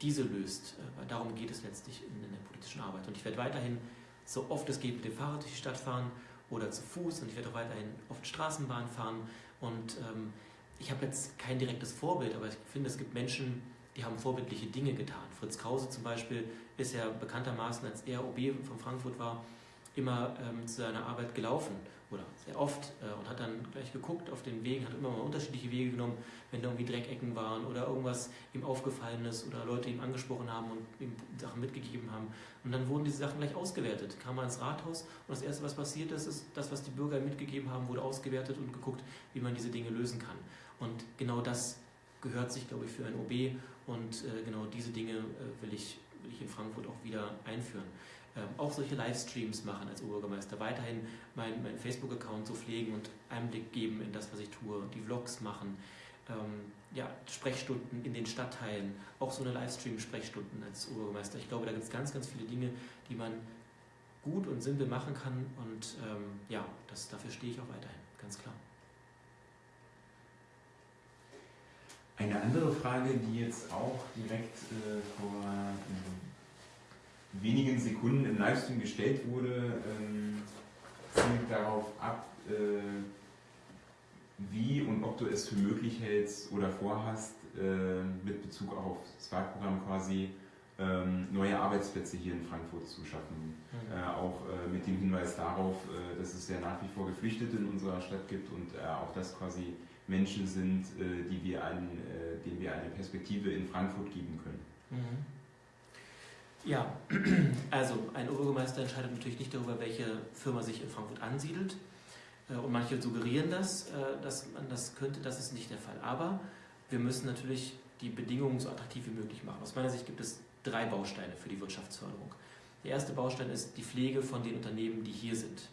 diese löst. Äh, darum geht es letztlich in, in der politischen Arbeit. Und ich werde weiterhin so oft es geht mit dem Fahrrad durch die Stadt fahren oder zu Fuß und ich werde auch weiterhin oft Straßenbahn fahren. Und ähm, ich habe jetzt kein direktes Vorbild, aber ich finde, es gibt Menschen, die haben vorbildliche Dinge getan. Fritz Krause zum Beispiel ist ja bekanntermaßen, als er OB von Frankfurt war, immer ähm, zu seiner Arbeit gelaufen oder sehr oft äh, und hat dann gleich geguckt auf den Wegen, hat immer mal unterschiedliche Wege genommen, wenn da irgendwie Dreckecken waren oder irgendwas ihm aufgefallen ist oder Leute ihm angesprochen haben und ihm Sachen mitgegeben haben. Und dann wurden diese Sachen gleich ausgewertet. Kam er ins Rathaus und das Erste, was passiert ist, ist, das, was die Bürger ihm mitgegeben haben, wurde ausgewertet und geguckt, wie man diese Dinge lösen kann. Und genau das gehört sich, glaube ich, für ein OB und äh, genau diese Dinge äh, will, ich, will ich in Frankfurt auch wieder einführen auch solche Livestreams machen als Oberbürgermeister, weiterhin meinen mein Facebook-Account so pflegen und Einblick geben in das, was ich tue, die Vlogs machen, ähm, ja, Sprechstunden in den Stadtteilen, auch so eine Livestream-Sprechstunden als Oberbürgermeister. Ich glaube, da gibt es ganz, ganz viele Dinge, die man gut und simpel machen kann und ähm, ja, das, dafür stehe ich auch weiterhin, ganz klar. Eine andere Frage, die jetzt auch direkt äh, vor ähm, wenigen Sekunden im Livestream gestellt wurde, ähm, zielt darauf ab, äh, wie und ob du es für möglich hältst oder vorhast, äh, mit Bezug auf das Wahlprogramm quasi ähm, neue Arbeitsplätze hier in Frankfurt zu schaffen. Mhm. Äh, auch äh, mit dem Hinweis darauf, äh, dass es ja nach wie vor Geflüchtete in unserer Stadt gibt und äh, auch das quasi Menschen sind, die wir einen, denen wir eine Perspektive in Frankfurt geben können. Mhm. Ja, also ein Oberbürgermeister entscheidet natürlich nicht darüber, welche Firma sich in Frankfurt ansiedelt. Und manche suggerieren das, dass man das könnte, das ist nicht der Fall. Aber wir müssen natürlich die Bedingungen so attraktiv wie möglich machen. Aus meiner Sicht gibt es drei Bausteine für die Wirtschaftsförderung. Der erste Baustein ist die Pflege von den Unternehmen, die hier sind.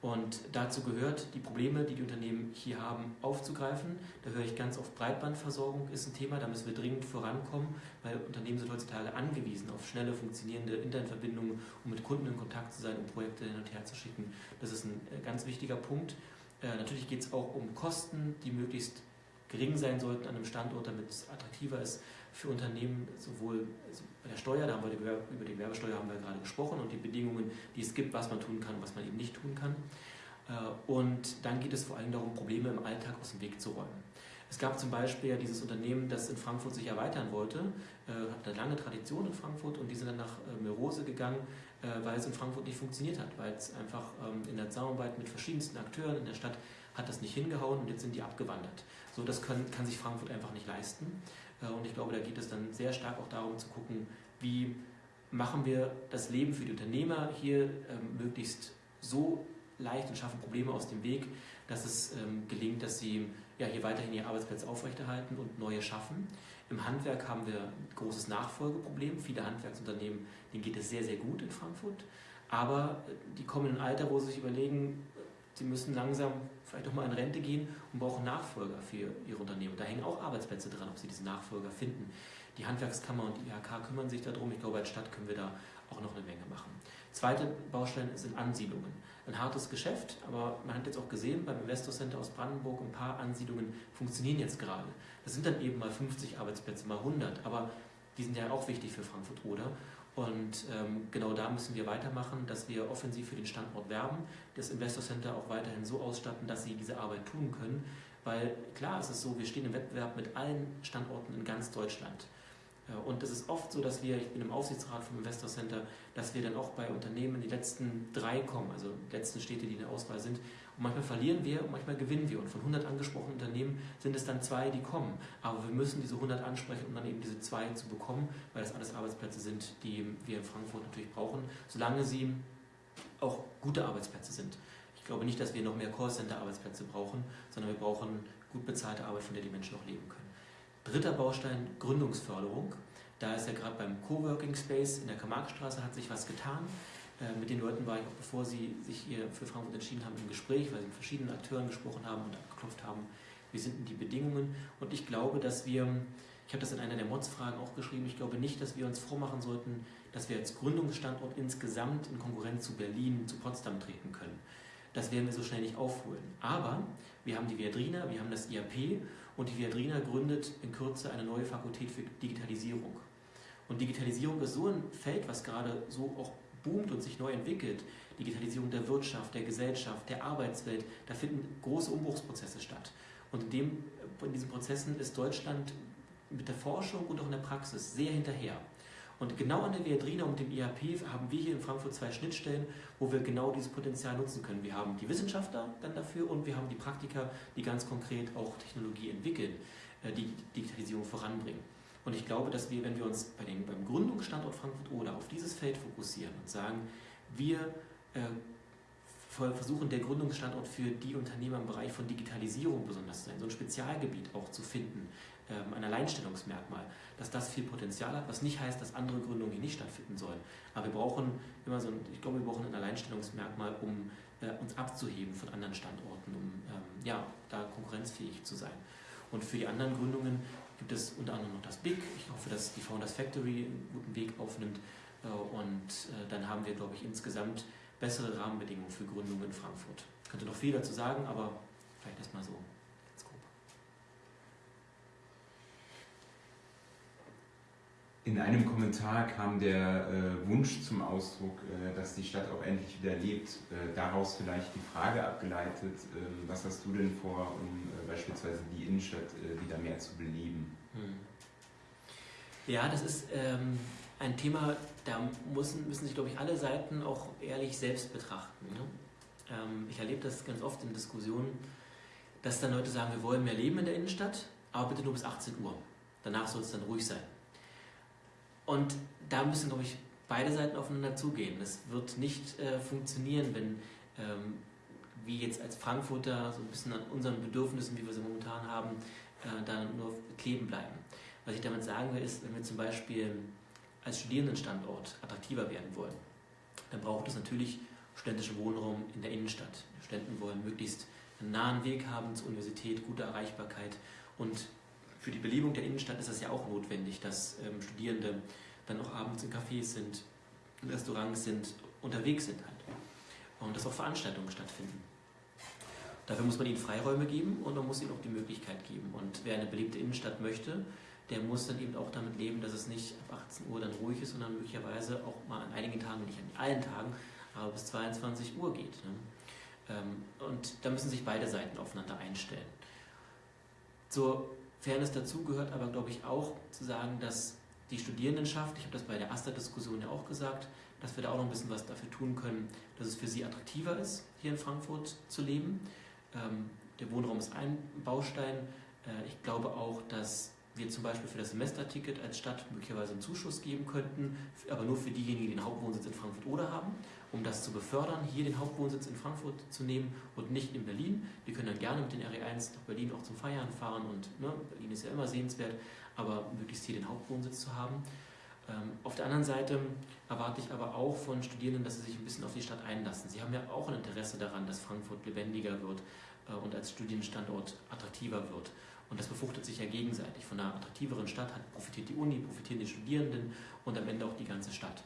Und dazu gehört, die Probleme, die die Unternehmen hier haben, aufzugreifen. Da höre ich ganz oft, Breitbandversorgung ist ein Thema, da müssen wir dringend vorankommen, weil Unternehmen sind heutzutage angewiesen auf schnelle, funktionierende Internetverbindungen, um mit Kunden in Kontakt zu sein, um Projekte hin und her zu schicken. Das ist ein äh, ganz wichtiger Punkt. Äh, natürlich geht es auch um Kosten, die möglichst gering sein sollten an einem Standort, damit es attraktiver ist für Unternehmen, sowohl also bei der Steuer, da haben wir über die Werbesteuer haben wir gerade gesprochen und die Bedingungen, die es gibt, was man tun kann und was man eben nicht tun kann. Äh, und dann geht es vor allem darum, Probleme im Alltag aus dem Weg zu räumen. Es gab zum Beispiel dieses Unternehmen, das in Frankfurt sich erweitern wollte, äh, hat eine lange Tradition in Frankfurt und die sind dann nach äh, Merose gegangen, weil es in Frankfurt nicht funktioniert hat, weil es einfach ähm, in der Zusammenarbeit mit verschiedensten Akteuren in der Stadt hat das nicht hingehauen und jetzt sind die abgewandert. So, das können, kann sich Frankfurt einfach nicht leisten. Äh, und ich glaube, da geht es dann sehr stark auch darum zu gucken, wie machen wir das Leben für die Unternehmer hier ähm, möglichst so leicht und schaffen Probleme aus dem Weg, dass es ähm, gelingt, dass sie ja, hier weiterhin ihre Arbeitsplätze aufrechterhalten und neue schaffen. Im Handwerk haben wir ein großes Nachfolgeproblem. Viele Handwerksunternehmen, denen geht es sehr, sehr gut in Frankfurt. Aber äh, die kommen in ein Alter, wo sie sich überlegen, sie müssen langsam vielleicht auch mal in Rente gehen und brauchen Nachfolger für ihre Unternehmen. Da hängen auch Arbeitsplätze dran, ob sie diese Nachfolger finden. Die Handwerkskammer und die IHK kümmern sich darum. Ich glaube, als Stadt können wir da auch noch eine Menge machen. Zweite Baustelle sind Ansiedlungen. Ein hartes Geschäft, aber man hat jetzt auch gesehen, beim Investor Center aus Brandenburg, ein paar Ansiedlungen funktionieren jetzt gerade. Das sind dann eben mal 50 Arbeitsplätze, mal 100, aber die sind ja auch wichtig für Frankfurt-Oder. Und ähm, genau da müssen wir weitermachen, dass wir offensiv für den Standort werben, das Investor Center auch weiterhin so ausstatten, dass sie diese Arbeit tun können. Weil klar ist es so, wir stehen im Wettbewerb mit allen Standorten in ganz Deutschland. Äh, und es ist oft so, dass wir, ich bin im Aufsichtsrat vom Investor Center, dass wir dann auch bei Unternehmen die letzten drei kommen, also die letzten Städte, die in der Auswahl sind, und manchmal verlieren wir und manchmal gewinnen wir. Und von 100 angesprochenen Unternehmen sind es dann zwei, die kommen. Aber wir müssen diese 100 ansprechen, um dann eben diese zwei zu bekommen, weil das alles Arbeitsplätze sind, die wir in Frankfurt natürlich brauchen, solange sie auch gute Arbeitsplätze sind. Ich glaube nicht, dass wir noch mehr Callcenter-Arbeitsplätze brauchen, sondern wir brauchen gut bezahlte Arbeit, von der die Menschen auch leben können. Dritter Baustein, Gründungsförderung. Da ist ja gerade beim Coworking Space in der Karl-Marx-Straße hat sich was getan. Äh, mit den Leuten war ich auch, bevor sie sich hier für Frankfurt entschieden haben, im Gespräch, weil sie mit verschiedenen Akteuren gesprochen haben und abgeklopft haben, wie sind denn die Bedingungen. Und ich glaube, dass wir, ich habe das in einer der Mods-Fragen auch geschrieben, ich glaube nicht, dass wir uns vormachen sollten, dass wir als Gründungsstandort insgesamt in Konkurrenz zu Berlin, zu Potsdam treten können. Das werden wir so schnell nicht aufholen. Aber wir haben die Viadrina, wir haben das IAP und die Viadrina gründet in Kürze eine neue Fakultät für Digitalisierung. Und Digitalisierung ist so ein Feld, was gerade so auch boomt und sich neu entwickelt, Digitalisierung der Wirtschaft, der Gesellschaft, der Arbeitswelt, da finden große Umbruchsprozesse statt. Und in, dem, in diesen Prozessen ist Deutschland mit der Forschung und auch in der Praxis sehr hinterher. Und genau an der Viadrina und dem IHP haben wir hier in Frankfurt zwei Schnittstellen, wo wir genau dieses Potenzial nutzen können. Wir haben die Wissenschaftler dann dafür und wir haben die Praktiker, die ganz konkret auch Technologie entwickeln, äh, die Digitalisierung voranbringen. Und ich glaube, dass wir, wenn wir uns bei den, beim Gründungsstandort Frankfurt-Oder auf dieses Feld fokussieren und sagen, wir äh, versuchen, der Gründungsstandort für die Unternehmer im Bereich von Digitalisierung besonders zu sein, so ein Spezialgebiet auch zu finden, ähm, ein Alleinstellungsmerkmal, dass das viel Potenzial hat, was nicht heißt, dass andere Gründungen hier nicht stattfinden sollen. Aber wir brauchen immer so ein, ich glaube, wir brauchen ein Alleinstellungsmerkmal, um äh, uns abzuheben von anderen Standorten, um ähm, ja, da konkurrenzfähig zu sein. Und für die anderen Gründungen gibt es unter anderem noch das BIG. Ich hoffe, dass die Founders Factory einen guten Weg aufnimmt. Äh, und äh, dann haben wir, glaube ich, insgesamt bessere Rahmenbedingungen für Gründungen in Frankfurt. Ich könnte noch viel dazu sagen, aber vielleicht erstmal so. In einem Kommentar kam der äh, Wunsch zum Ausdruck, äh, dass die Stadt auch endlich wieder lebt. Äh, daraus vielleicht die Frage abgeleitet, ähm, was hast du denn vor, um äh, beispielsweise die Innenstadt äh, wieder mehr zu beleben? Hm. Ja, das ist ähm, ein Thema, da müssen, müssen sich, glaube ich, alle Seiten auch ehrlich selbst betrachten. Ne? Ähm, ich erlebe das ganz oft in Diskussionen, dass dann Leute sagen, wir wollen mehr Leben in der Innenstadt, aber bitte nur bis 18 Uhr. Danach soll es dann ruhig sein. Und da müssen, glaube ich, beide Seiten aufeinander zugehen. Es wird nicht äh, funktionieren, wenn ähm, wir jetzt als Frankfurter so ein bisschen an unseren Bedürfnissen, wie wir sie momentan haben, äh, da nur kleben bleiben. Was ich damit sagen will, ist, wenn wir zum Beispiel als Studierendenstandort attraktiver werden wollen, dann braucht es natürlich studentische Wohnraum in der Innenstadt. Die Studenten wollen möglichst einen nahen Weg haben zur Universität, gute Erreichbarkeit und für die Belebung der Innenstadt ist es ja auch notwendig, dass ähm, Studierende dann auch abends in Cafés sind, in Restaurants sind, unterwegs sind halt. Und dass auch Veranstaltungen stattfinden. Dafür muss man ihnen Freiräume geben und man muss ihnen auch die Möglichkeit geben. Und wer eine belebte Innenstadt möchte, der muss dann eben auch damit leben, dass es nicht ab 18 Uhr dann ruhig ist, sondern möglicherweise auch mal an einigen Tagen, nicht an allen Tagen, aber bis 22 Uhr geht. Ne? Ähm, und da müssen sich beide Seiten aufeinander einstellen. Zur Fairness dazu gehört aber, glaube ich, auch zu sagen, dass die Studierendenschaft, ich habe das bei der AStA-Diskussion ja auch gesagt, dass wir da auch noch ein bisschen was dafür tun können, dass es für sie attraktiver ist, hier in Frankfurt zu leben. Ähm, der Wohnraum ist ein Baustein. Äh, ich glaube auch, dass wir zum Beispiel für das Semesterticket als Stadt möglicherweise einen Zuschuss geben könnten, aber nur für diejenigen, die den Hauptwohnsitz in Frankfurt oder haben, um das zu befördern, hier den Hauptwohnsitz in Frankfurt zu nehmen und nicht in Berlin. Wir können dann gerne mit den RE1 nach Berlin auch zum Feiern fahren und ne, Berlin ist ja immer sehenswert, aber möglichst hier den Hauptwohnsitz zu haben. Ähm, auf der anderen Seite erwarte ich aber auch von Studierenden, dass sie sich ein bisschen auf die Stadt einlassen. Sie haben ja auch ein Interesse daran, dass Frankfurt lebendiger wird äh, und als Studienstandort attraktiver wird. Und das befruchtet sich ja gegenseitig. Von einer attraktiveren Stadt hat, profitiert die Uni, profitieren die Studierenden und am Ende auch die ganze Stadt.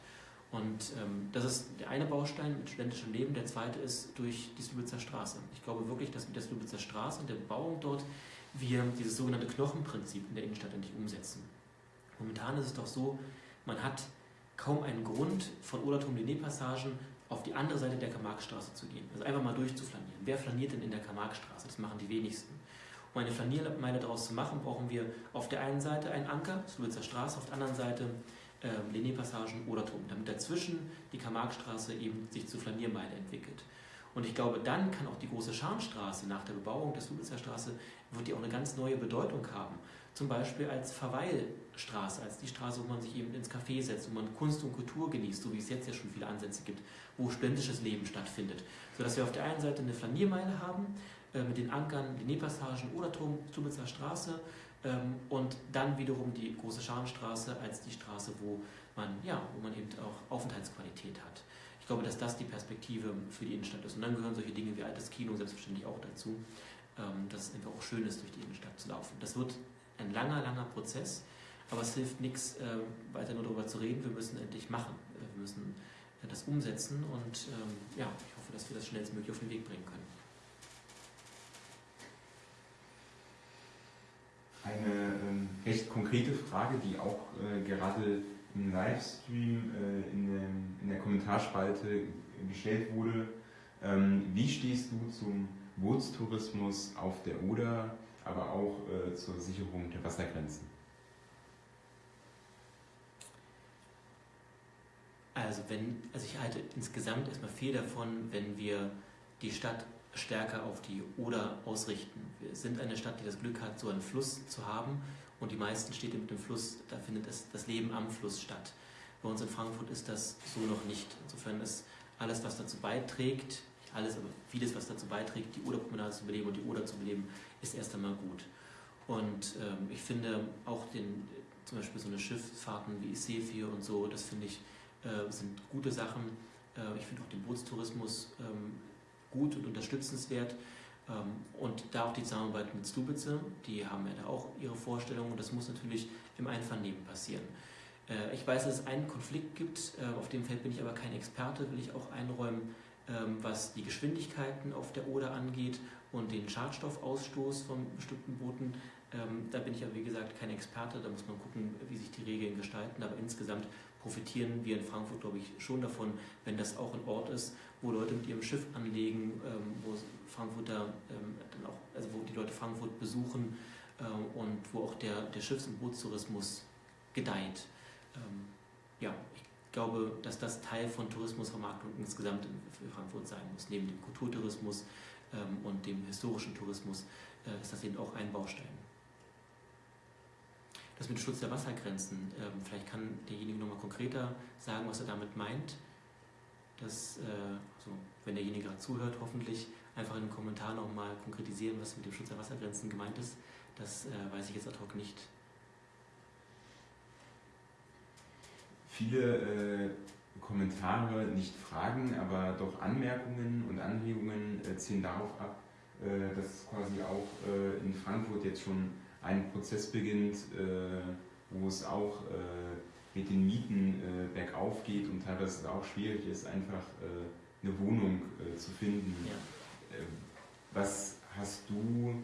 Und ähm, das ist der eine Baustein mit studentischem Leben. Der zweite ist durch die Slubitzer Straße. Ich glaube wirklich, dass mit der Slubitzer Straße und der Bebauung dort wir dieses sogenannte Knochenprinzip in der Innenstadt endlich umsetzen. Momentan ist es doch so, man hat kaum einen Grund, von Odertum-Linné-Passagen auf die andere Seite der Karl-Marx-Straße zu gehen. Also einfach mal durchzuflanieren. Wer flaniert denn in der Karl-Marx-Straße? Das machen die wenigsten. Um eine Flaniermeile daraus zu machen, brauchen wir auf der einen Seite einen Anker, Slowitzer Straße, auf der anderen Seite äh, Linné-Passagen oder Turm, damit dazwischen die Karl-Marx-Straße eben sich zur Flaniermeile entwickelt. Und ich glaube, dann kann auch die große Scharnstraße nach der Bebauung der Slowitzer Straße, wird die auch eine ganz neue Bedeutung haben. Zum Beispiel als Verweilstraße, als die Straße, wo man sich eben ins Café setzt, wo man Kunst und Kultur genießt, so wie es jetzt ja schon viele Ansätze gibt, wo studentisches Leben stattfindet. Sodass wir auf der einen Seite eine Flaniermeile haben, mit den Ankern, den Nähpassagen oder Tubitzer Straße ähm, und dann wiederum die große Scharenstraße als die Straße, wo man, ja, wo man eben auch Aufenthaltsqualität hat. Ich glaube, dass das die Perspektive für die Innenstadt ist. Und dann gehören solche Dinge wie altes Kino selbstverständlich auch dazu, ähm, dass es einfach auch schön ist, durch die Innenstadt zu laufen. Das wird ein langer, langer Prozess, aber es hilft nichts, äh, weiter nur darüber zu reden. Wir müssen endlich machen. Wir müssen das umsetzen und ähm, ja, ich hoffe, dass wir das schnellstmöglich auf den Weg bringen können. Eine ähm, recht konkrete Frage, die auch äh, gerade im Livestream äh, in, der Kommentarspalte gestellt wurde. Ähm, wie stehst du zum Bootstourismus auf der Oder, aber auch äh, zur Sicherung der Wassergrenzen? Also, wenn, also ich halte insgesamt erstmal viel davon, wenn wir die Stadt stärker auf die Oder ausrichten. Wir sind eine Stadt, die das Glück hat, so einen Fluss zu haben und die meisten Städte mit dem Fluss, da findet es, das Leben am Fluss statt. Bei uns in Frankfurt ist das so noch nicht. Insofern ist alles, was dazu beiträgt, alles, aber vieles, was dazu beiträgt, die Oderpromenade zu beleben und die Oder zu beleben, ist erst einmal gut. Und ähm, ich finde auch den, zum Beispiel so eine Schifffahrten wie Isefir und so, das finde ich, äh, sind gute Sachen. Äh, ich finde auch den Bootstourismus ähm, gut und unterstützenswert. Ähm, und da auch die Zusammenarbeit mit Stubitze, die haben ja da auch ihre Vorstellungen und das muss natürlich im Einvernehmen passieren. Äh, ich weiß, dass es einen Konflikt gibt, äh, auf dem Feld bin ich aber kein Experte, will ich auch einräumen, ähm, was die Geschwindigkeiten auf der Oder angeht und den Schadstoffausstoß von bestimmten Booten. Ähm, da bin ich aber wie gesagt kein Experte, da muss man gucken, wie sich die Regeln gestalten, aber insgesamt profitieren wir in Frankfurt, glaube ich, schon davon, wenn das auch ein Ort ist, wo Leute mit ihrem Schiff anlegen, ähm, wo Frankfurter ähm, dann auch, also wo die Leute Frankfurt besuchen ähm, und wo auch der, der Schiffs- und Bootstourismus gedeiht. Ähm, ja, ich glaube, dass das Teil von Tourismusvermarktung insgesamt für Frankfurt sein muss. Neben dem Kulturtourismus und dem historischen Tourismus äh, ist das eben auch ein Baustein. Das mit Schutz der Wassergrenzen, vielleicht kann derjenige nochmal konkreter sagen, was er damit meint. Das, äh, also, wenn derjenige gerade zuhört, hoffentlich einfach in den Kommentaren nochmal konkretisieren, was mit dem Schutz der Wassergrenzen gemeint ist. Das äh, weiß ich jetzt ad hoc nicht. Viele äh, Kommentare, nicht Fragen, aber doch Anmerkungen und Anregungen äh, zielen darauf ab, äh, dass quasi auch äh, in Frankfurt jetzt schon ein Prozess beginnt, wo es auch mit den Mieten bergauf geht und teilweise auch schwierig ist, einfach eine Wohnung zu finden. Ja. was hast du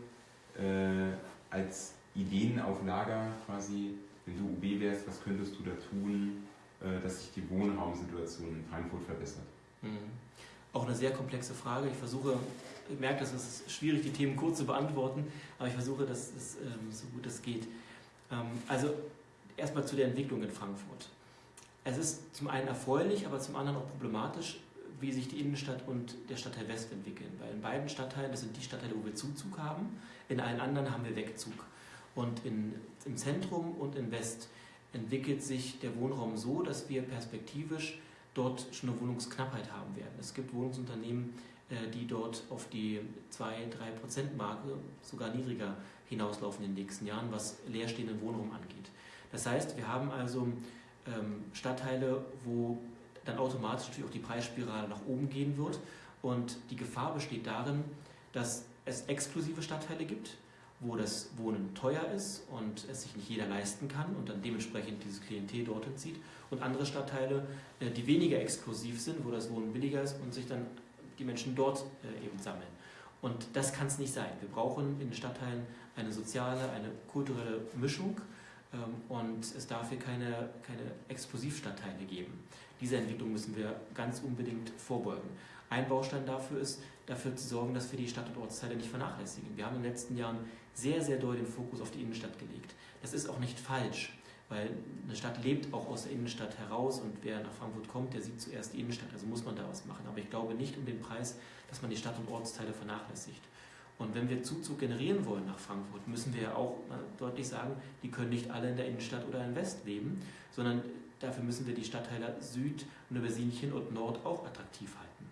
als Ideen auf Lager quasi, wenn du UB wärst, was könntest du da tun, äh, dass sich die Wohnraumsituation in Frankfurt verbessert? Mhm. Auch eine sehr komplexe Frage. Ich versuche, ich merke, dass es schwierig, die Themen kurz zu beantworten, aber ich versuche, dass es ähm, so gut es geht. Ähm, also erstmal zu der Entwicklung in Frankfurt. Es ist zum einen erfreulich, aber zum anderen auch problematisch, wie sich die Innenstadt und der Stadtteil West entwickeln. Weil in beiden Stadtteilen, das sind die Stadtteile, wo wir Zuzug haben, in allen anderen haben wir Wegzug. Und in, im Zentrum und in West entwickelt sich der Wohnraum so, dass wir perspektivisch dort schon eine Wohnungsknappheit haben werden. Es gibt Wohnungsunternehmen, äh, die dort auf die 2-3%-Marke, sogar niedriger hinauslaufen in den nächsten Jahren, was leerstehenden Wohnraum angeht. Das heißt, wir haben also ähm, Stadtteile, wo dann automatisch natürlich auch die Preisspirale nach oben gehen wird. Und die Gefahr besteht darin, dass es exklusive Stadtteile gibt, wo das Wohnen teuer ist und es sich nicht jeder leisten kann und dann dementsprechend dieses Klientel dorthin zieht. Und andere Stadtteile, äh, die weniger exklusiv sind, wo das Wohnen billiger ist und sich dann die Menschen dort äh, eben sammeln. Und das kann es nicht sein. Wir brauchen in den Stadtteilen eine soziale, eine kulturelle Mischung und es darf hier keine, keine Exklusivstadtteile geben. Diese Entwicklung müssen wir ganz unbedingt vorbeugen. Ein Baustein dafür ist, dafür zu sorgen, dass wir die Stadt- und Ortsteile nicht vernachlässigen. Wir haben in den letzten Jahren sehr, sehr doll den Fokus auf die Innenstadt gelegt. Das ist auch nicht falsch, weil eine Stadt lebt auch aus der Innenstadt heraus und wer nach Frankfurt kommt, der sieht zuerst die Innenstadt, also muss man da was machen. Aber ich glaube nicht um den Preis, dass man die Stadt- und Ortsteile vernachlässigt. Und wenn wir Zuzug generieren wollen nach Frankfurt, müssen wir ja auch deutlich sagen, die können nicht alle in der Innenstadt oder in West leben, sondern dafür müssen wir die Stadtteile Süd, Neubersinchen und Nord auch attraktiv halten.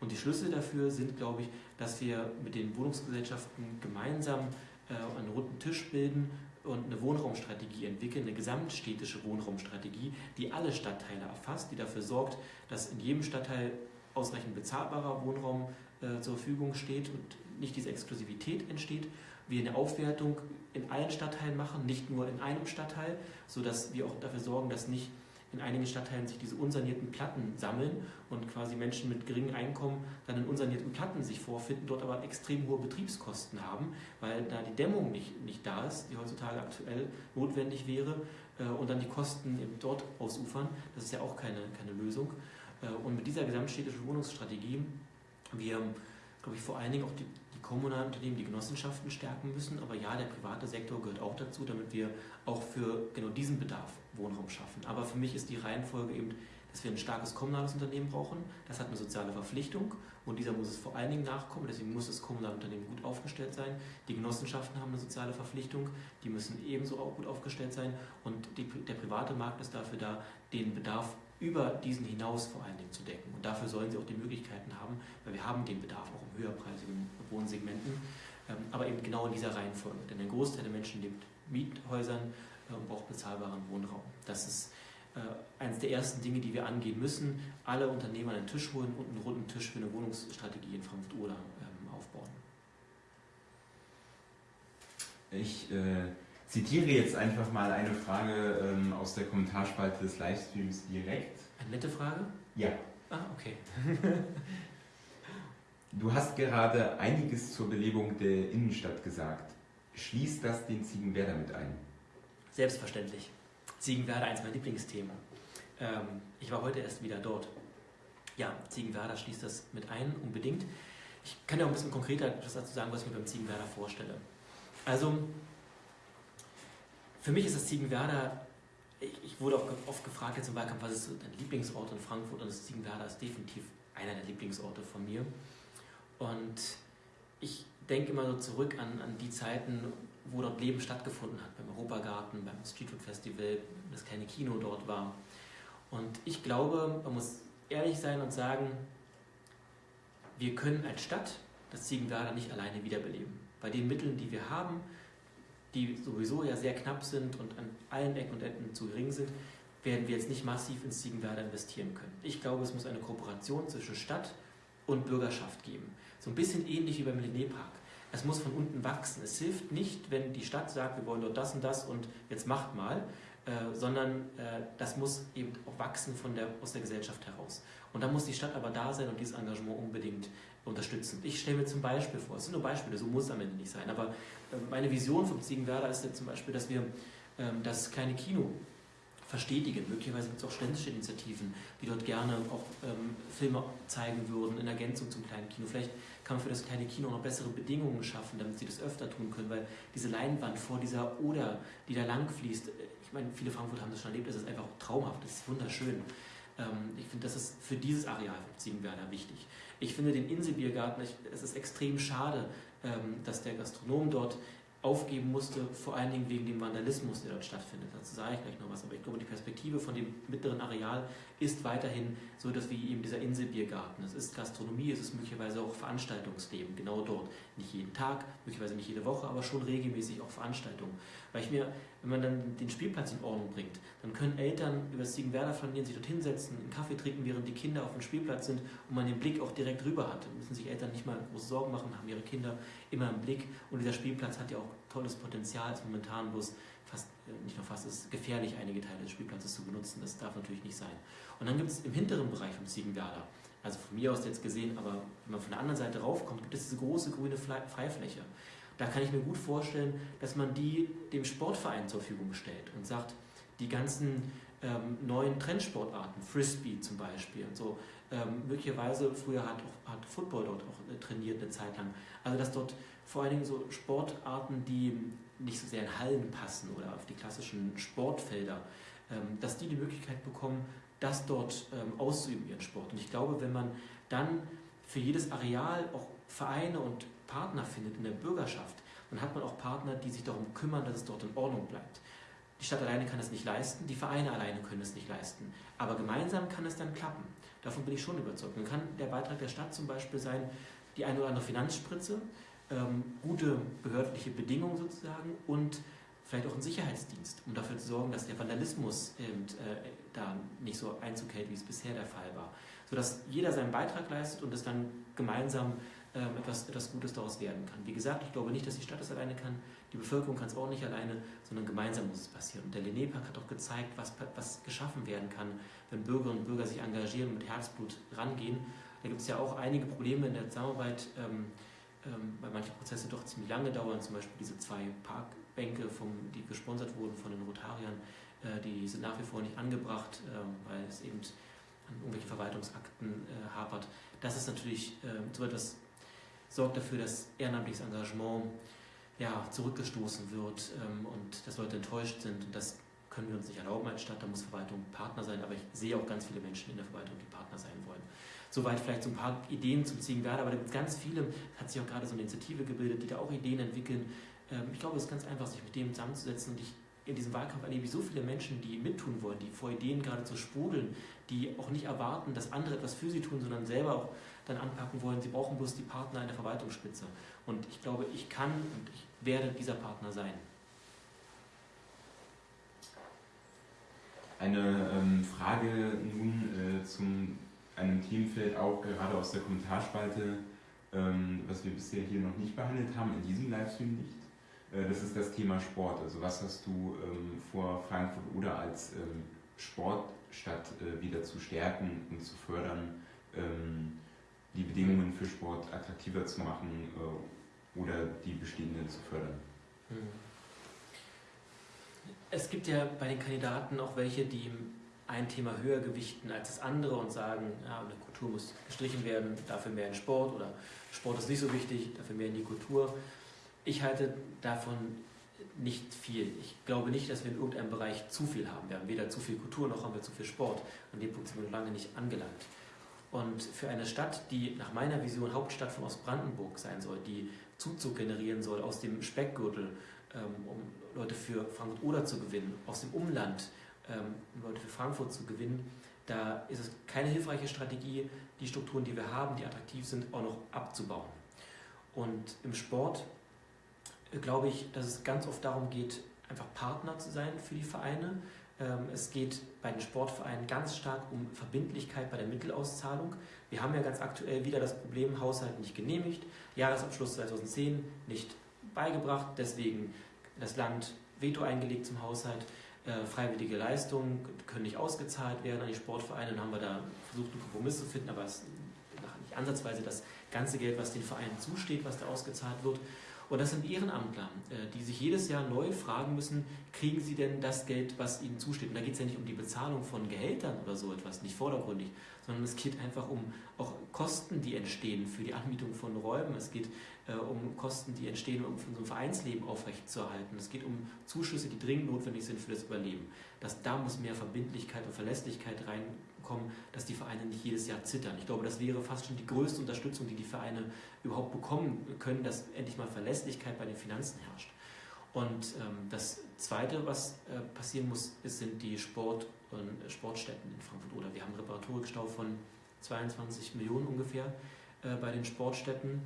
Und die Schlüssel dafür sind, glaube ich, dass wir mit den Wohnungsgesellschaften gemeinsam äh, einen runden Tisch bilden und eine Wohnraumstrategie entwickeln, eine gesamtstädtische Wohnraumstrategie, die alle Stadtteile erfasst, die dafür sorgt, dass in jedem Stadtteil ausreichend bezahlbarer Wohnraum äh, zur Verfügung steht und nicht diese Exklusivität entsteht. Wir eine Aufwertung in allen Stadtteilen machen, nicht nur in einem Stadtteil, sodass wir auch dafür sorgen, dass nicht in einigen Stadtteilen sich diese unsanierten Platten sammeln und quasi Menschen mit geringem Einkommen dann in unsanierten Platten sich vorfinden, dort aber extrem hohe Betriebskosten haben, weil da die Dämmung nicht, nicht da ist, die heutzutage aktuell notwendig wäre äh, und dann die Kosten eben dort ausufern. Das ist ja auch keine, keine Lösung. Äh, und mit dieser gesamtstädtischen Wohnungsstrategie, wir, glaube ich, vor allen Dingen auch die, die kommunalen Unternehmen, die Genossenschaften stärken müssen. Aber ja, der private Sektor gehört auch dazu, damit wir auch für genau diesen Bedarf Wohnraum schaffen. Aber für mich ist die Reihenfolge eben, dass wir ein starkes kommunales Unternehmen brauchen. Das hat eine soziale Verpflichtung und dieser muss es vor allen Dingen nachkommen. Deswegen muss das kommunale Unternehmen gut aufgestellt sein. Die Genossenschaften haben eine soziale Verpflichtung, die müssen ebenso auch gut aufgestellt sein. Und die, der private Markt ist dafür da, den Bedarf über diesen hinaus vor allen Dingen zu decken. Und dafür sollen sie auch die Möglichkeiten haben, weil wir haben den Bedarf auch in höherpreisigen Wohnsegmenten, ähm, aber eben genau in dieser Reihenfolge. Denn der Großteil der Menschen lebt Miethäusern äh, und braucht bezahlbaren Wohnraum. Das ist äh, eines der ersten Dinge, die wir angehen müssen. Alle Unternehmer den Tisch holen und einen runden Tisch für eine Wohnungsstrategie in Frankfurt-Oder ähm, aufbauen. Ich äh, zitiere jetzt einfach mal eine Frage ähm, aus der Kommentarspalte des Livestreams direkt. Eine nette Frage? Ja. Ah, okay. du hast gerade einiges zur Belebung der Innenstadt gesagt. Schließt das den Ziegenwerder mit ein? Selbstverständlich. Ziegenwerder, eins meiner Lieblingsthemen. Ähm, ich war heute erst wieder dort. Ja, Ziegenwerder schließt das mit ein, unbedingt. Ich kann ja auch ein bisschen konkreter etwas dazu sagen, was ich mir beim Ziegenwerder vorstelle. Also, für mich ist das Ziegenwerder ich, ich, wurde auch oft gefragt jetzt im Wahlkampf, was ist dein Lieblingsort in Frankfurt? Und das Ziegenwerder ist definitiv einer der Lieblingsorte von mir. Und ich denke immer so zurück an, an die Zeiten, wo dort Leben stattgefunden hat, beim Europagarten, beim Streetfood Festival, das kleine Kino dort war. Und ich glaube, man muss ehrlich sein und sagen, wir können als Stadt das Ziegenwerder nicht alleine wiederbeleben. Bei den Mitteln, die wir haben, die sowieso ja sehr knapp sind und an allen Ecken und Enden zu gering sind, werden wir jetzt nicht massiv ins Ziegenwerder investieren können. Ich glaube, es muss eine Kooperation zwischen Stadt und Bürgerschaft geben. So ein bisschen ähnlich wie beim Linné-Park. Es muss von unten wachsen. Es hilft nicht, wenn die Stadt sagt, wir wollen dort das und das und jetzt macht mal, äh, sondern äh, das muss eben auch wachsen von der, aus der Gesellschaft heraus. Und da muss die Stadt aber da sein und dieses Engagement unbedingt unterstützen. Ich stelle mir zum Beispiel vor, es sind nur Beispiele, so muss es am Ende nicht sein, aber äh, meine Vision vom Ziegenwerder ist jetzt zum Beispiel, dass wir ähm, das kleine Kino verstetigen. Möglicherweise gibt es auch ständische Initiativen, die dort gerne auch ähm, Filme zeigen würden in Ergänzung zum kleinen Kino. Vielleicht kann man für das kleine Kino noch bessere Bedingungen schaffen, damit sie das öfter tun können, weil diese Leinwand vor dieser Oder, die da lang fließt, ich meine, viele Frankfurter haben das schon erlebt, das ist einfach traumhaft, das ist wunderschön. Ähm, ich finde, das ist für dieses Areal von Ziegenwerder wichtig. Ich finde den Inselbiergarten, es ist extrem schade, ähm, dass der Gastronom dort aufgeben musste, vor allen Dingen wegen dem Vandalismus, der dort stattfindet. Dazu sage ich gleich noch was, aber ich glaube, die Perspektive von dem mittleren Areal ist weiterhin so, dass wie eben dieser Inselbiergarten. Es ist Gastronomie, es ist möglicherweise auch Veranstaltungsleben, genau dort. Nicht jeden Tag, möglicherweise nicht jede Woche, aber schon regelmäßig auch Veranstaltungen. Weil ich mir, wenn man dann den Spielplatz in Ordnung bringt, dann können Eltern über das Ziegenwerder flanieren, sich dort hinsetzen, einen Kaffee trinken, während die Kinder auf dem Spielplatz sind und man den Blick auch direkt rüber hat. Da müssen sich Eltern nicht mal große Sorgen machen, haben ihre Kinder immer im Blick. Und dieser Spielplatz hat ja auch tolles Potenzial, ist momentan bloß fast, äh, nicht nur fast, ist gefährlich, einige Teile des Spielplatzes zu benutzen. Das darf natürlich nicht sein. Und dann gibt es im hinteren Bereich vom Ziegenwerder, also von mir aus jetzt gesehen, aber wenn man von der anderen Seite raufkommt, gibt es diese große grüne Freifläche. Da kann ich mir gut vorstellen, dass man die dem Sportverein zur Verfügung stellt und sagt, die ganzen ähm, neuen Trendsportarten, Frisbee zum Beispiel und so, ähm, möglicherweise früher hat, auch, hat Football dort auch äh, trainiert eine Zeit lang. Also dass dort vor allen Dingen so Sportarten, die nicht so sehr in Hallen passen oder auf die klassischen Sportfelder, ähm, dass die die Möglichkeit bekommen, das dort ähm, auszuüben, ihren Sport. Und ich glaube, wenn man dann für jedes Areal auch Vereine und Partner findet in der Bürgerschaft, dann hat man auch Partner, die sich darum kümmern, dass es dort in Ordnung bleibt. Die Stadt alleine kann es nicht leisten, die Vereine alleine können es nicht leisten. Aber gemeinsam kann es dann klappen. Davon bin ich schon überzeugt. Dann kann der Beitrag der Stadt zum Beispiel sein, die eine oder andere Finanzspritze, ähm, gute behördliche Bedingungen sozusagen und vielleicht auch ein Sicherheitsdienst, um dafür zu sorgen, dass der Vandalismus eben, äh, da nicht so Einzug hält, wie es bisher der Fall war. Sodass jeder seinen Beitrag leistet und es dann gemeinsam etwas, etwas Gutes daraus werden kann. Wie gesagt, ich glaube nicht, dass die Stadt es alleine kann, die Bevölkerung kann es auch nicht alleine, sondern gemeinsam muss es passieren. Und der Linné-Park hat auch gezeigt, was, was geschaffen werden kann, wenn Bürgerinnen und Bürger sich engagieren und mit Herzblut rangehen. Da gibt es ja auch einige Probleme in der Zusammenarbeit. Ähm, ähm, weil manche Prozesse doch ziemlich lange dauern, zum Beispiel diese zwei Parkbänke, vom, die gesponsert wurden von den Rotariern, äh, die sind nach wie vor nicht angebracht, äh, weil es eben an irgendwelchen Verwaltungsakten äh, hapert. Das ist natürlich ähm, so etwas, sorgt dafür, dass ehrenamtliches Engagement ja, zurückgestoßen wird ähm, und dass Leute enttäuscht sind. Und das können wir uns nicht erlauben als Stadt, da muss Verwaltung Partner sein, aber ich sehe auch ganz viele Menschen in der Verwaltung, die Partner sein wollen. Soweit vielleicht so ein paar Ideen zum Ziegenwerder, aber da gibt es ganz viele, hat sich auch gerade so eine Initiative gebildet, die da auch Ideen entwickeln. Ähm, ich glaube, es ist ganz einfach, sich mit dem zusammenzusetzen. Und ich in diesem Wahlkampf erlebe ich so viele Menschen, die mittun wollen, die vor Ideen gerade zu sprudeln, die auch nicht erwarten, dass andere etwas für sie tun, sondern selber auch dann anpacken wollen. Sie brauchen bloß die Partner in der Verwaltungsspitze. Und ich glaube, ich kann und ich werde dieser Partner sein. Eine ähm, Frage nun äh, zum einem Themenfeld auch gerade aus der Kommentarspalte, ähm, was wir bisher hier noch nicht behandelt haben, in diesem Livestream nicht. Äh, das ist das Thema Sport. Also was hast du ähm, vor Frankfurt oder als ähm, Sportstadt äh, wieder zu stärken und zu fördern, ähm, die Bedingungen für Sport attraktiver zu machen äh, oder die bestehenden zu fördern? Hm. Es gibt ja bei den Kandidaten auch welche, die ein Thema höher gewichten als das andere und sagen, ja, eine Kultur muss gestrichen werden, dafür mehr in Sport oder Sport ist nicht so wichtig, dafür mehr in die Kultur. Ich halte davon nicht viel. Ich glaube nicht, dass wir in irgendeinem Bereich zu viel haben. Wir haben weder zu viel Kultur noch haben wir zu viel Sport. An dem Punkt sind wir noch lange nicht angelangt. Und für eine Stadt, die nach meiner Vision Hauptstadt von Ostbrandenburg sein soll, die Zuzug generieren soll aus dem Speckgürtel, ähm, um Leute für Frankfurt oder zu gewinnen, aus dem Umland, ähm, um Leute für Frankfurt zu gewinnen, da ist es keine hilfreiche Strategie, die Strukturen, die wir haben, die attraktiv sind, auch noch abzubauen. Und im Sport äh, glaube ich, dass es ganz oft darum geht, einfach Partner zu sein für die Vereine. Ähm, es geht bei den Sportvereinen ganz stark um Verbindlichkeit bei der Mittelauszahlung. Wir haben ja ganz aktuell wieder das Problem, Haushalt nicht genehmigt, Jahresabschluss 2010 nicht beigebracht, deswegen das Land Veto eingelegt zum Haushalt. Äh, freiwillige Leistungen können nicht ausgezahlt werden an die Sportvereine. Dann haben wir da versucht, einen Kompromiss zu finden, aber es ist nicht ansatzweise das ganze Geld, was den Vereinen zusteht, was da ausgezahlt wird. Und das sind Ehrenamtler, äh, die sich jedes Jahr neu fragen müssen, kriegen sie denn das Geld, was ihnen zusteht? Und da geht es ja nicht um die Bezahlung von Gehältern oder so etwas, nicht vordergründig, sondern es geht einfach um auch Kosten, die entstehen für die Anmietung von Räumen. Es geht äh, um Kosten, die entstehen, um so ein Vereinsleben aufrechtzuerhalten. Es geht um Zuschüsse, die dringend notwendig sind für das Überleben. Das, da muss mehr Verbindlichkeit und Verlässlichkeit reinkommen, dass die Vereine nicht jedes Jahr zittern. Ich glaube, das wäre fast schon die größte Unterstützung, die die Vereine überhaupt bekommen können, dass endlich mal Verlässlichkeit bei den Finanzen herrscht. Und ähm, das Zweite, was äh, passieren muss, ist, sind die Sport- und äh, Sportstätten in Frankfurt oder. Wir haben einen Reparaturstau von 22 Millionen ungefähr äh, bei den Sportstätten.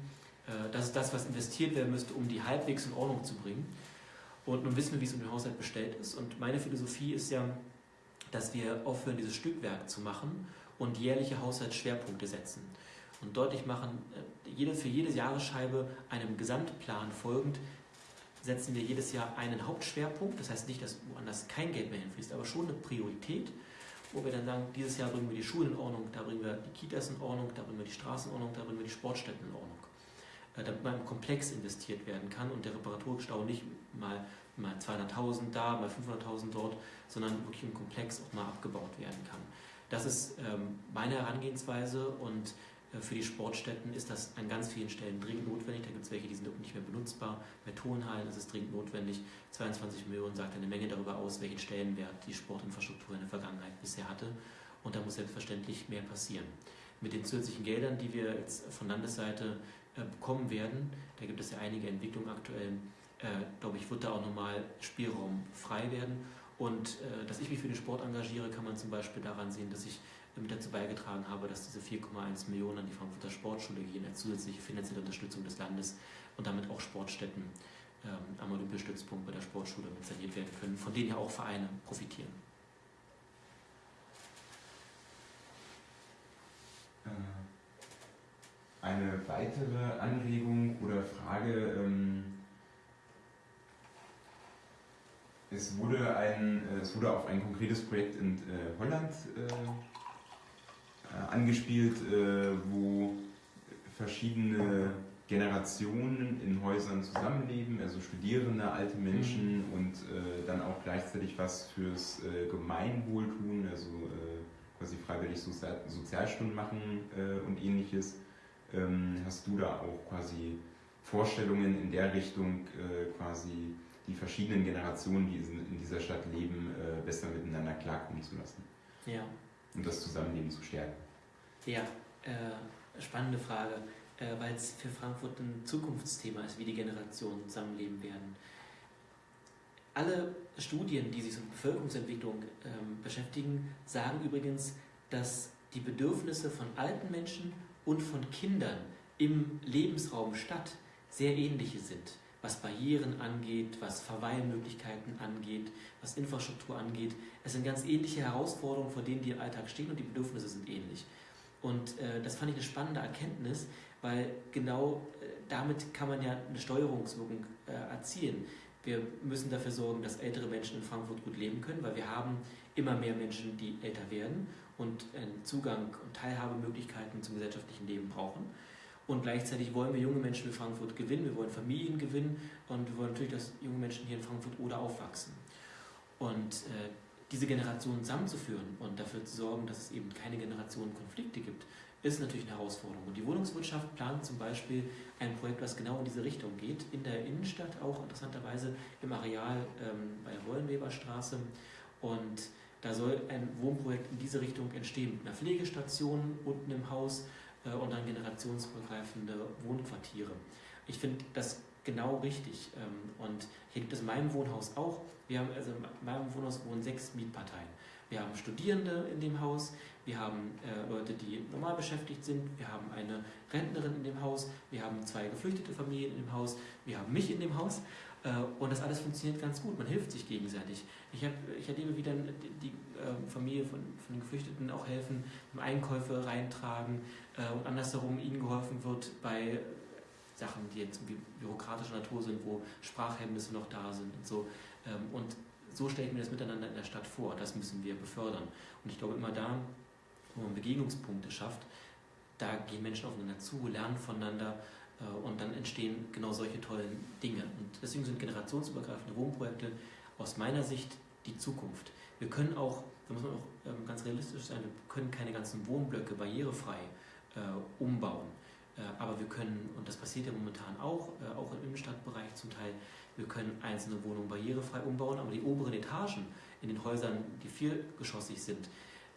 Äh, das ist das, was investiert werden müsste, um die halbwegs in Ordnung zu bringen. Und nun wissen wir, wie es um den Haushalt bestellt ist. Und meine Philosophie ist ja, dass wir aufhören, dieses Stückwerk zu machen und jährliche Haushaltsschwerpunkte setzen. Und deutlich machen, äh, für jede Jahresscheibe einem Gesamtplan folgend, setzen wir jedes Jahr einen Hauptschwerpunkt. Das heißt nicht, dass woanders kein Geld mehr hinfließt, aber schon eine Priorität, wo wir dann sagen, dieses Jahr bringen wir die Schulen in Ordnung, da bringen wir die Kitas in Ordnung, da bringen wir die Straßen in Ordnung, da bringen wir die Sportstätten in Ordnung. Äh, damit man im Komplex investiert werden kann und der Reparaturstau nicht mal, mal 200.000 da, mal 500.000 dort, sondern wirklich im Komplex auch mal abgebaut werden kann. Das ist ähm, meine Herangehensweise und äh, für die Sportstätten ist das an ganz vielen Stellen dringend notwendig. Da gibt es welche, die sind nicht mehr benutzbar. Bei Turnhallen ist es dringend notwendig. 22 Millionen sagt eine Menge darüber aus, welchen Stellenwert die Sportinfrastruktur in der Vergangenheit bisher hatte. Und da muss selbstverständlich mehr passieren. Mit den zusätzlichen Geldern, die wir jetzt von Landesseite äh, bekommen werden. Da gibt es ja einige Entwicklungen aktuell. Äh, glaube ich, wird da auch nochmal Spielraum frei werden. Und äh, dass ich mich für den Sport engagiere, kann man zum Beispiel daran sehen, dass ich mit dazu beigetragen habe, dass diese 4,1 Millionen an die Frankfurter Sportschule gehen, als zusätzliche finanzielle Unterstützung des Landes und damit auch Sportstätten ähm, am Olympiastützpunkt bei der Sportschule saniert werden können, von denen ja auch Vereine profitieren. Eine weitere Anregung oder Frage. Ähm, es, wurde ein, äh, es wurde auf ein konkretes Projekt in äh, Holland äh, äh angespielt, äh, wo verschiedene Generationen in Häusern zusammenleben, also Studierende, alte Menschen mhm. und äh, dann auch gleichzeitig was fürs Gemeinwohl tun, also quasi freiwillig Sozial Sozialstunden machen und ähnliches. Ähm, hast du da auch quasi Vorstellungen in der Richtung, quasi die verschiedenen Generationen, die in dieser Stadt leben, äh, besser miteinander klarkommen zu lassen? Ja. Und das Zusammenleben zu stärken? Ja, äh, spannende Frage, äh, weil es für Frankfurt ein Zukunftsthema ist, wie die Generationen zusammenleben werden. Alle Studien, die sich mit Bevölkerungsentwicklung ähm, beschäftigen, sagen übrigens, dass die Bedürfnisse von alten Menschen und von Kindern im Lebensraum Stadt sehr ähnliche sind, was Barrieren angeht, was Verweilmöglichkeiten angeht, was Infrastruktur angeht. Es sind ganz ähnliche Herausforderungen, vor denen die im Alltag stehen und die Bedürfnisse sind ähnlich. Und äh, das fand ich eine spannende Erkenntnis, weil genau äh, damit kann man ja eine Steuerungswirkung äh, erzielen. Wir müssen dafür sorgen, dass ältere Menschen in Frankfurt gut leben können, weil wir haben immer mehr Menschen, die älter werden und Zugang und Teilhabemöglichkeiten zum gesellschaftlichen Leben brauchen. Und gleichzeitig wollen wir junge Menschen in Frankfurt gewinnen, wir wollen Familien gewinnen und wir wollen natürlich, dass junge Menschen hier in Frankfurt oder aufwachsen. Und äh, diese Generationen zusammenzuführen und dafür zu sorgen, dass es eben keine Generationenkonflikte gibt, ist natürlich eine Herausforderung. Und die Wohnungswirtschaft plant zum Beispiel ein Projekt, das genau in diese Richtung geht, in der Innenstadt auch interessanterweise im Areal ähm, bei der Wollenweberstraße. Und da soll ein Wohnprojekt in diese Richtung entstehen, mit einer Pflegestation unten im Haus und dann generationsübergreifende Wohnquartiere. Ich finde das genau richtig. Ähm, und hier gibt es in meinem Wohnhaus auch, wir haben, also in meinem Wohnhaus wohnen sechs Mietparteien. Wir haben Studierende in dem Haus, wir haben äh, Leute, die normal beschäftigt sind, wir haben eine Rentnerin in dem Haus, wir haben zwei geflüchtete Familien in dem Haus, wir haben mich in dem Haus äh, und das alles funktioniert ganz gut, man hilft sich gegenseitig. Ich, hab, ich erlebe, wie dann die, die äh, Familie von, von den Geflüchteten auch helfen, Einkäufe reintragen äh, und andersherum ihnen geholfen wird bei Sachen, die jetzt bürokratischer Natur sind, wo Sprachhemmnisse noch da sind und so. Ähm, und so stelle ich mir das miteinander in der Stadt vor. Das müssen wir befördern. Und ich glaube, immer da, wo man Begegnungspunkte schafft, da gehen Menschen aufeinander zu, lernen voneinander äh, und dann entstehen genau solche tollen Dinge. Und deswegen sind generationsübergreifende Wohnprojekte aus meiner Sicht die Zukunft. Wir können auch, da muss man auch ähm, ganz realistisch sein, wir können keine ganzen Wohnblöcke barrierefrei äh, umbauen. Äh, aber wir können, und das passiert ja momentan auch, äh, auch im Innenstadtbereich zum Teil, wir können einzelne Wohnungen barrierefrei umbauen, aber die oberen Etagen in den Häusern, die viergeschossig sind,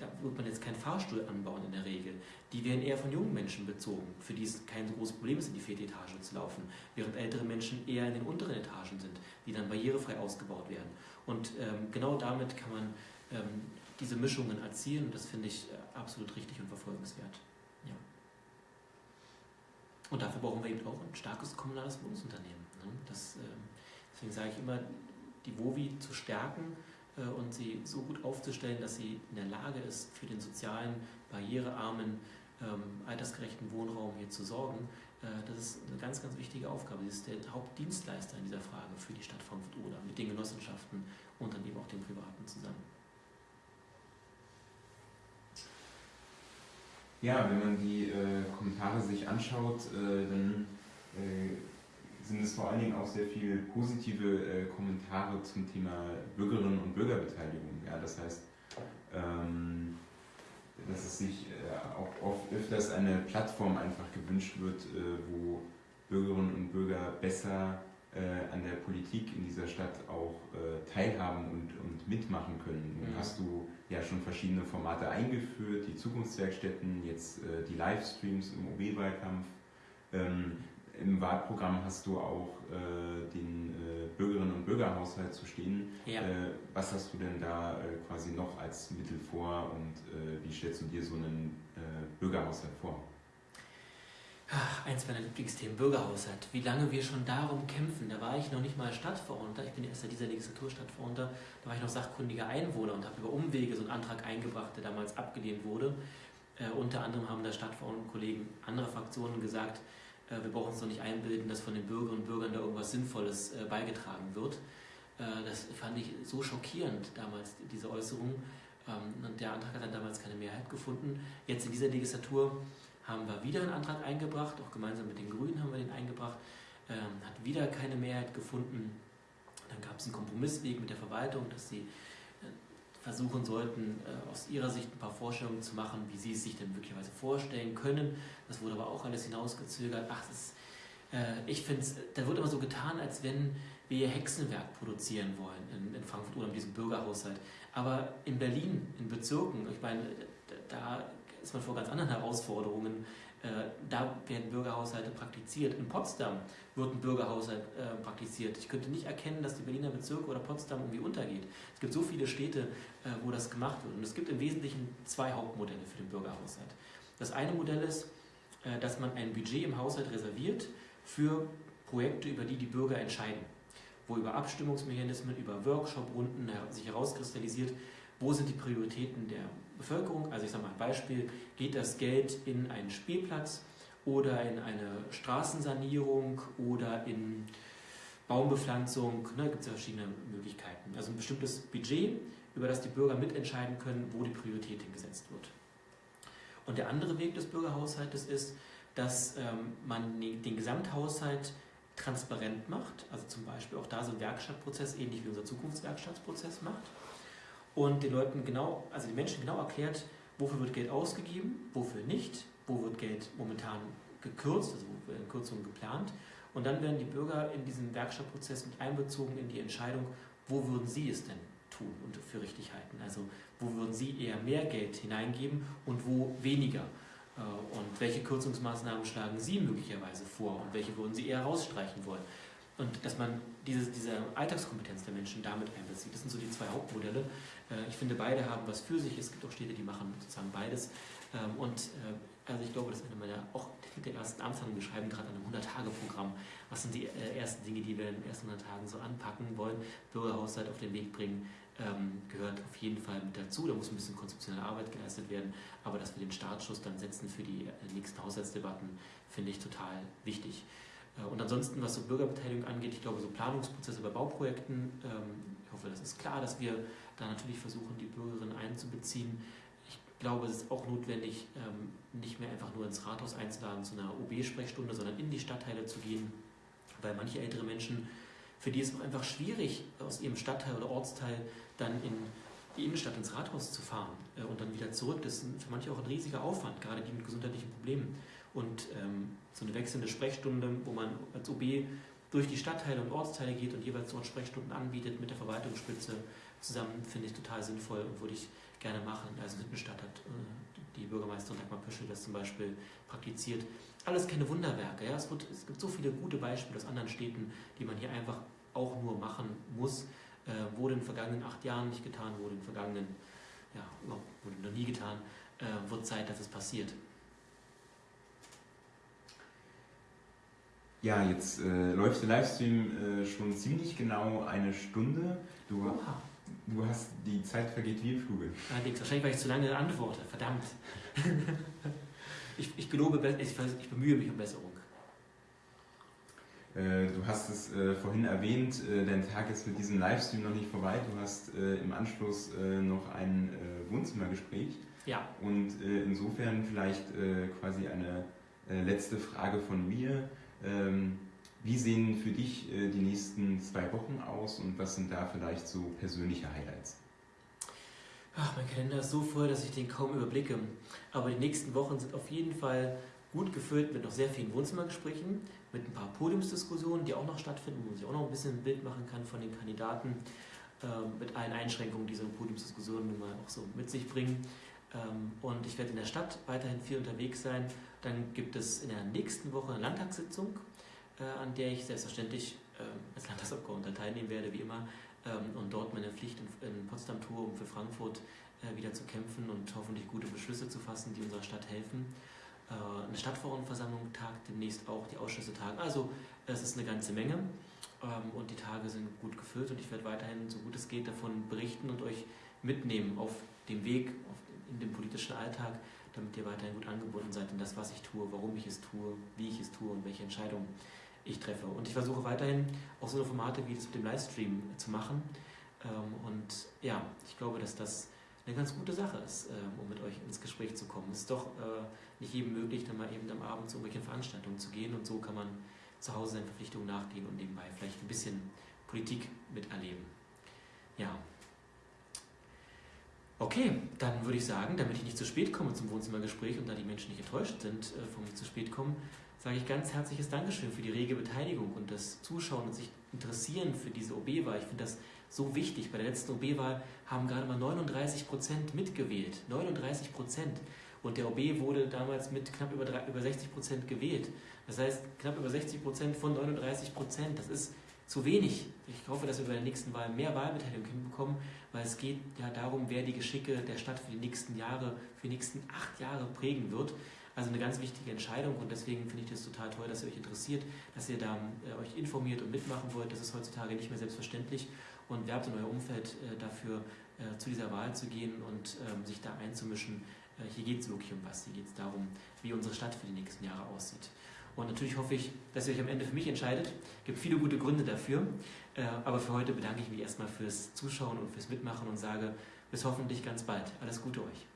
da wird man jetzt keinen Fahrstuhl anbauen in der Regel. Die werden eher von jungen Menschen bezogen, für die es kein großes Problem ist, in die vierte Etage zu laufen, während ältere Menschen eher in den unteren Etagen sind, die dann barrierefrei ausgebaut werden. Und ähm, genau damit kann man ähm, diese Mischungen erzielen und das finde ich äh, absolut richtig und verfolgenswert. Ja. Und dafür brauchen wir eben auch ein starkes kommunales Wohnungsunternehmen. Ne? Das, ähm, deswegen sage ich immer, die WOWI zu stärken und sie so gut aufzustellen, dass sie in der Lage ist, für den sozialen, barrierearmen, ähm, altersgerechten Wohnraum hier zu sorgen. Äh, das ist eine ganz, ganz wichtige Aufgabe. Sie ist der Hauptdienstleister in dieser Frage für die Stadt Frankfurt-Oder mit den Genossenschaften und dann eben auch den Privaten zusammen. Ja, wenn man die äh, Kommentare sich anschaut, äh, dann äh, sind es vor allen Dingen auch sehr viele positive äh, Kommentare zum Thema Bürgerinnen und Bürgerbeteiligung. Ja, das heißt, ähm, dass es sich äh, auch oft öfters eine Plattform einfach gewünscht wird, äh, wo Bürgerinnen und Bürger besser an der Politik in dieser Stadt auch teilhaben und, und mitmachen können. Nun mhm. hast du ja schon verschiedene Formate eingeführt, die Zukunftswerkstätten, jetzt die Livestreams im OB-Wahlkampf. Ähm, im Wahlprogramm hast du auch äh, den äh, Bürgerinnen und Bürgerhaushalt zu stehen. Ja. Äh, was hast du denn da äh, quasi noch als Mittel vor und äh, wie stellst du dir so einen äh, Bürgerhaushalt vor? Ach, eins meiner Lieblingsthemen, Bürgerhaushalt. Wie lange wir schon darum kämpfen. Da war ich noch nicht mal Stadtverordneter, ich bin erst in dieser Legislatur Stadtverordneter, da war ich noch sachkundiger Einwohner und habe über Umwege so einen Antrag eingebracht, der damals abgelehnt wurde. unter anderem haben da Stadtverordnetenkollegen anderer Fraktionen gesagt, wir brauchen uns doch nicht einbilden, dass von den Bürgerinnen und Bürgern da irgendwas Sinnvolles äh, beigetragen wird. Äh, das fand ich so schockierend damals, diese Äußerung. Ähm, und der Antrag hat dann damals keine Mehrheit gefunden. Jetzt in dieser Legislatur haben wir wieder einen Antrag eingebracht, auch gemeinsam mit den Grünen haben wir den eingebracht, ähm, hat wieder keine Mehrheit gefunden. Dann gab es einen Kompromissweg mit der Verwaltung, dass sie versuchen sollten, äh, aus ihrer Sicht ein paar Vorstellungen zu machen, wie sie es sich denn möglicherweise vorstellen können. Das wurde aber auch alles hinausgezögert. Ach, das, äh, ich finde es, da wird immer so getan, als wenn wir Hexenwerk produzieren wollen in, in Frankfurt oder in diesem Bürgerhaushalt. Aber in Berlin, in Bezirken, ich meine, da ist man vor ganz anderen Herausforderungen. Äh, da werden Bürgerhaushalte praktiziert. In Potsdam wird ein Bürgerhaushalt äh, praktiziert. Ich könnte nicht erkennen, dass die Berliner Bezirke oder Potsdam irgendwie untergeht. Es gibt so viele Städte, äh, wo das gemacht wird. Und es gibt im Wesentlichen zwei Hauptmodelle für den Bürgerhaushalt. Das eine Modell ist, äh, dass man ein Budget im Haushalt reserviert für Projekte, über die die Bürger entscheiden. Wo über Abstimmungsmechanismen, über Workshop-Runden sich herauskristallisiert, wo sind die Prioritäten der Bevölkerung. Also ich sage mal ein Beispiel, geht das Geld in einen Spielplatz oder in eine Straßensanierung oder in Baumbepflanzung, ne, gibt es ja verschiedene Möglichkeiten. Also ein bestimmtes Budget, über das die Bürger mitentscheiden können, wo die Priorität hingesetzt wird. Und der andere Weg des Bürgerhaushaltes ist, dass ähm, man den Gesamthaushalt transparent macht, also zum Beispiel auch da so einen Werkstattprozess, ähnlich wie unser Zukunftswerkstattprozess macht und den Leuten genau, also den Menschen genau erklärt, wofür wird Geld ausgegeben, wofür nicht, wo wird Geld momentan gekürzt, also wo werden Kürzungen geplant. Und dann werden die Bürger in diesen Werkstattprozess mit einbezogen in die Entscheidung, wo würden sie es denn tun und für richtig halten. Also wo würden sie eher mehr Geld hineingeben und wo weniger. Äh, und welche Kürzungsmaßnahmen schlagen Sie möglicherweise vor und welche würden Sie eher rausstreichen wollen? Und dass man diese, diese Alltagskompetenz der Menschen damit einbezieht. Das sind so die zwei Hauptmodelle. Äh, ich finde, beide haben was für sich. Es gibt auch Städte, die machen sozusagen beides. Ähm, und äh, also ich glaube, das ist eine meiner, auch mit der ersten Amtshandlung, wir schreiben gerade an einem 100-Tage-Programm. Was sind die ersten Dinge, die wir in den ersten 100 Tagen so anpacken wollen? Bürgerhaushalt auf den Weg bringen, ähm, gehört auf jeden Fall mit dazu. Da muss ein bisschen konzeptionelle Arbeit geleistet werden, aber dass wir den Startschuss dann setzen für die äh, nächsten Haushaltsdebatten, finde ich total wichtig. Äh, und ansonsten, was so Bürgerbeteiligung angeht, ich glaube, so Planungsprozesse bei Bauprojekten, ähm, ich hoffe, das ist klar, dass wir da natürlich versuchen, die Bürgerinnen einzubeziehen. Ich glaube, es ist auch notwendig, ähm, nicht mehr einfach nur ins Rathaus einzuladen zu einer OB-Sprechstunde, sondern in die Stadtteile zu gehen, weil manche ältere Menschen, für die ist es auch einfach schwierig, aus ihrem Stadtteil oder Ortsteil dann in die Innenstadt ins Rathaus zu fahren äh, und dann wieder zurück. Das ist für manche auch ein riesiger Aufwand, gerade die mit gesundheitlichen Problemen. Und ähm, so eine wechselnde Sprechstunde, wo man als OB durch die Stadtteile und Ortsteile geht und jeweils dort Sprechstunden anbietet mit der Verwaltungsspitze zusammen, finde ich total sinnvoll und würde ich gerne machen. Also in Hüttenstadt hat äh, die Bürgermeisterin Dagmar Pöschel das zum Beispiel praktiziert. Alles keine Wunderwerke. Ja? Es, wird, es gibt so viele gute Beispiele aus anderen Städten, die man hier einfach auch nur machen muss. Äh, wurde in den vergangenen acht Jahren nicht getan, wurde in den vergangenen, ja, wurde noch nie getan. Äh, wird Zeit, dass es passiert. Ja, jetzt äh, läuft der Livestream äh, schon ziemlich genau eine Stunde. Du, du hast, die Zeit vergeht wie im Fluge. Allerdings, wahrscheinlich, weil ich zu lange antworte. Verdammt. ich, ich gelobe, ich, ich bemühe mich um Besserung. Äh, du hast es äh, vorhin erwähnt, äh, dein Tag ist mit diesem Livestream noch nicht vorbei. Du hast im Anschluss noch ein Wohnzimmergespräch. Ja. Und insofern vielleicht quasi eine letzte Frage von mir. Ähm, wie sehen für dich äh, die nächsten zwei Wochen aus und was sind da vielleicht so persönliche Highlights? Ach, mein Kalender ist so voll, dass ich den kaum überblicke. Aber die nächsten Wochen sind auf jeden Fall gut gefüllt mit noch sehr vielen Wohnzimmergesprächen, mit ein paar Podiumsdiskussionen, die auch noch stattfinden, wo man sich auch noch ein bisschen ein Bild machen kann von den Kandidaten, äh, mit allen Einschränkungen, die so Podiumsdiskussionen mal auch so mit sich bringen. Ähm, und ich werde in der Stadt weiterhin viel unterwegs sein. Dann gibt es in der nächsten Woche eine Landtagssitzung, an der ich selbstverständlich ähm, als Landtagsabgeordneter teilnehmen werde, wie immer, ähm, und dort meine Pflicht in Potsdam tue, um für Frankfurt äh, wieder zu kämpfen und hoffentlich gute Beschlüsse zu fassen, die unserer Stadt helfen. Äh, eine Stadtverordnetenversammlung tagt demnächst auch, die Ausschüsse tagen. Also es ist eine ganze Menge und die Tage sind gut gefüllt und ich werde weiterhin, so gut es geht, davon berichten und euch mitnehmen auf dem Weg, in dem politischen Alltag, damit ihr weiterhin gut angebunden seid in das, was ich tue, warum ich es tue, wie ich es tue und welche Entscheidungen ich treffe. Und ich versuche weiterhin auch so Formate wie das mit dem Livestream zu machen. Ähm, und ja, ich glaube, dass das eine ganz gute Sache ist, ähm, um mit euch ins Gespräch zu kommen. Es ist doch äh, nicht jedem möglich, dann mal eben am Abend zu irgendwelchen Veranstaltungen zu gehen und so kann man zu Hause seinen Verpflichtungen nachgehen und nebenbei vielleicht ein bisschen Politik miterleben. Ja, Okay, dann würde ich sagen, damit ich nicht zu spät komme zum Wohnzimmergespräch und da die Menschen nicht enttäuscht sind äh, von mir zu spät kommen, sage ich ganz herzliches Dankeschön für die rege Beteiligung und das Zuschauen und sich interessieren für diese OB-Wahl. Ich finde das so wichtig. Bei der letzten OB-Wahl haben gerade mal 39 Prozent mitgewählt. 39 Prozent. Und der OB wurde damals mit knapp über, über 60 Prozent gewählt. Das heißt, knapp über 60 Prozent von 39 Prozent. Das ist zu wenig. Ich hoffe, dass wir bei der nächsten Wahl mehr Wahlbeteiligung hinbekommen, weil es geht ja darum, wer die Geschicke der Stadt für die nächsten Jahre, für die nächsten acht Jahre prägen wird. Also eine ganz wichtige Entscheidung und deswegen finde ich das total toll, dass ihr euch interessiert, dass ihr da äh, euch informiert und mitmachen wollt. Das ist heutzutage nicht mehr selbstverständlich und werbt in euer Umfeld äh, dafür, äh, zu dieser Wahl zu gehen und ähm, sich da einzumischen. Äh, hier geht es wirklich um was. Hier geht es darum, wie unsere Stadt für die nächsten Jahre aussieht. Und natürlich hoffe ich, dass ihr euch am Ende für mich entscheidet. Es gibt viele gute Gründe dafür. Äh, aber für heute bedanke ich mich erstmal fürs Zuschauen und fürs Mitmachen und sage bis hoffentlich ganz bald. Alles Gute euch.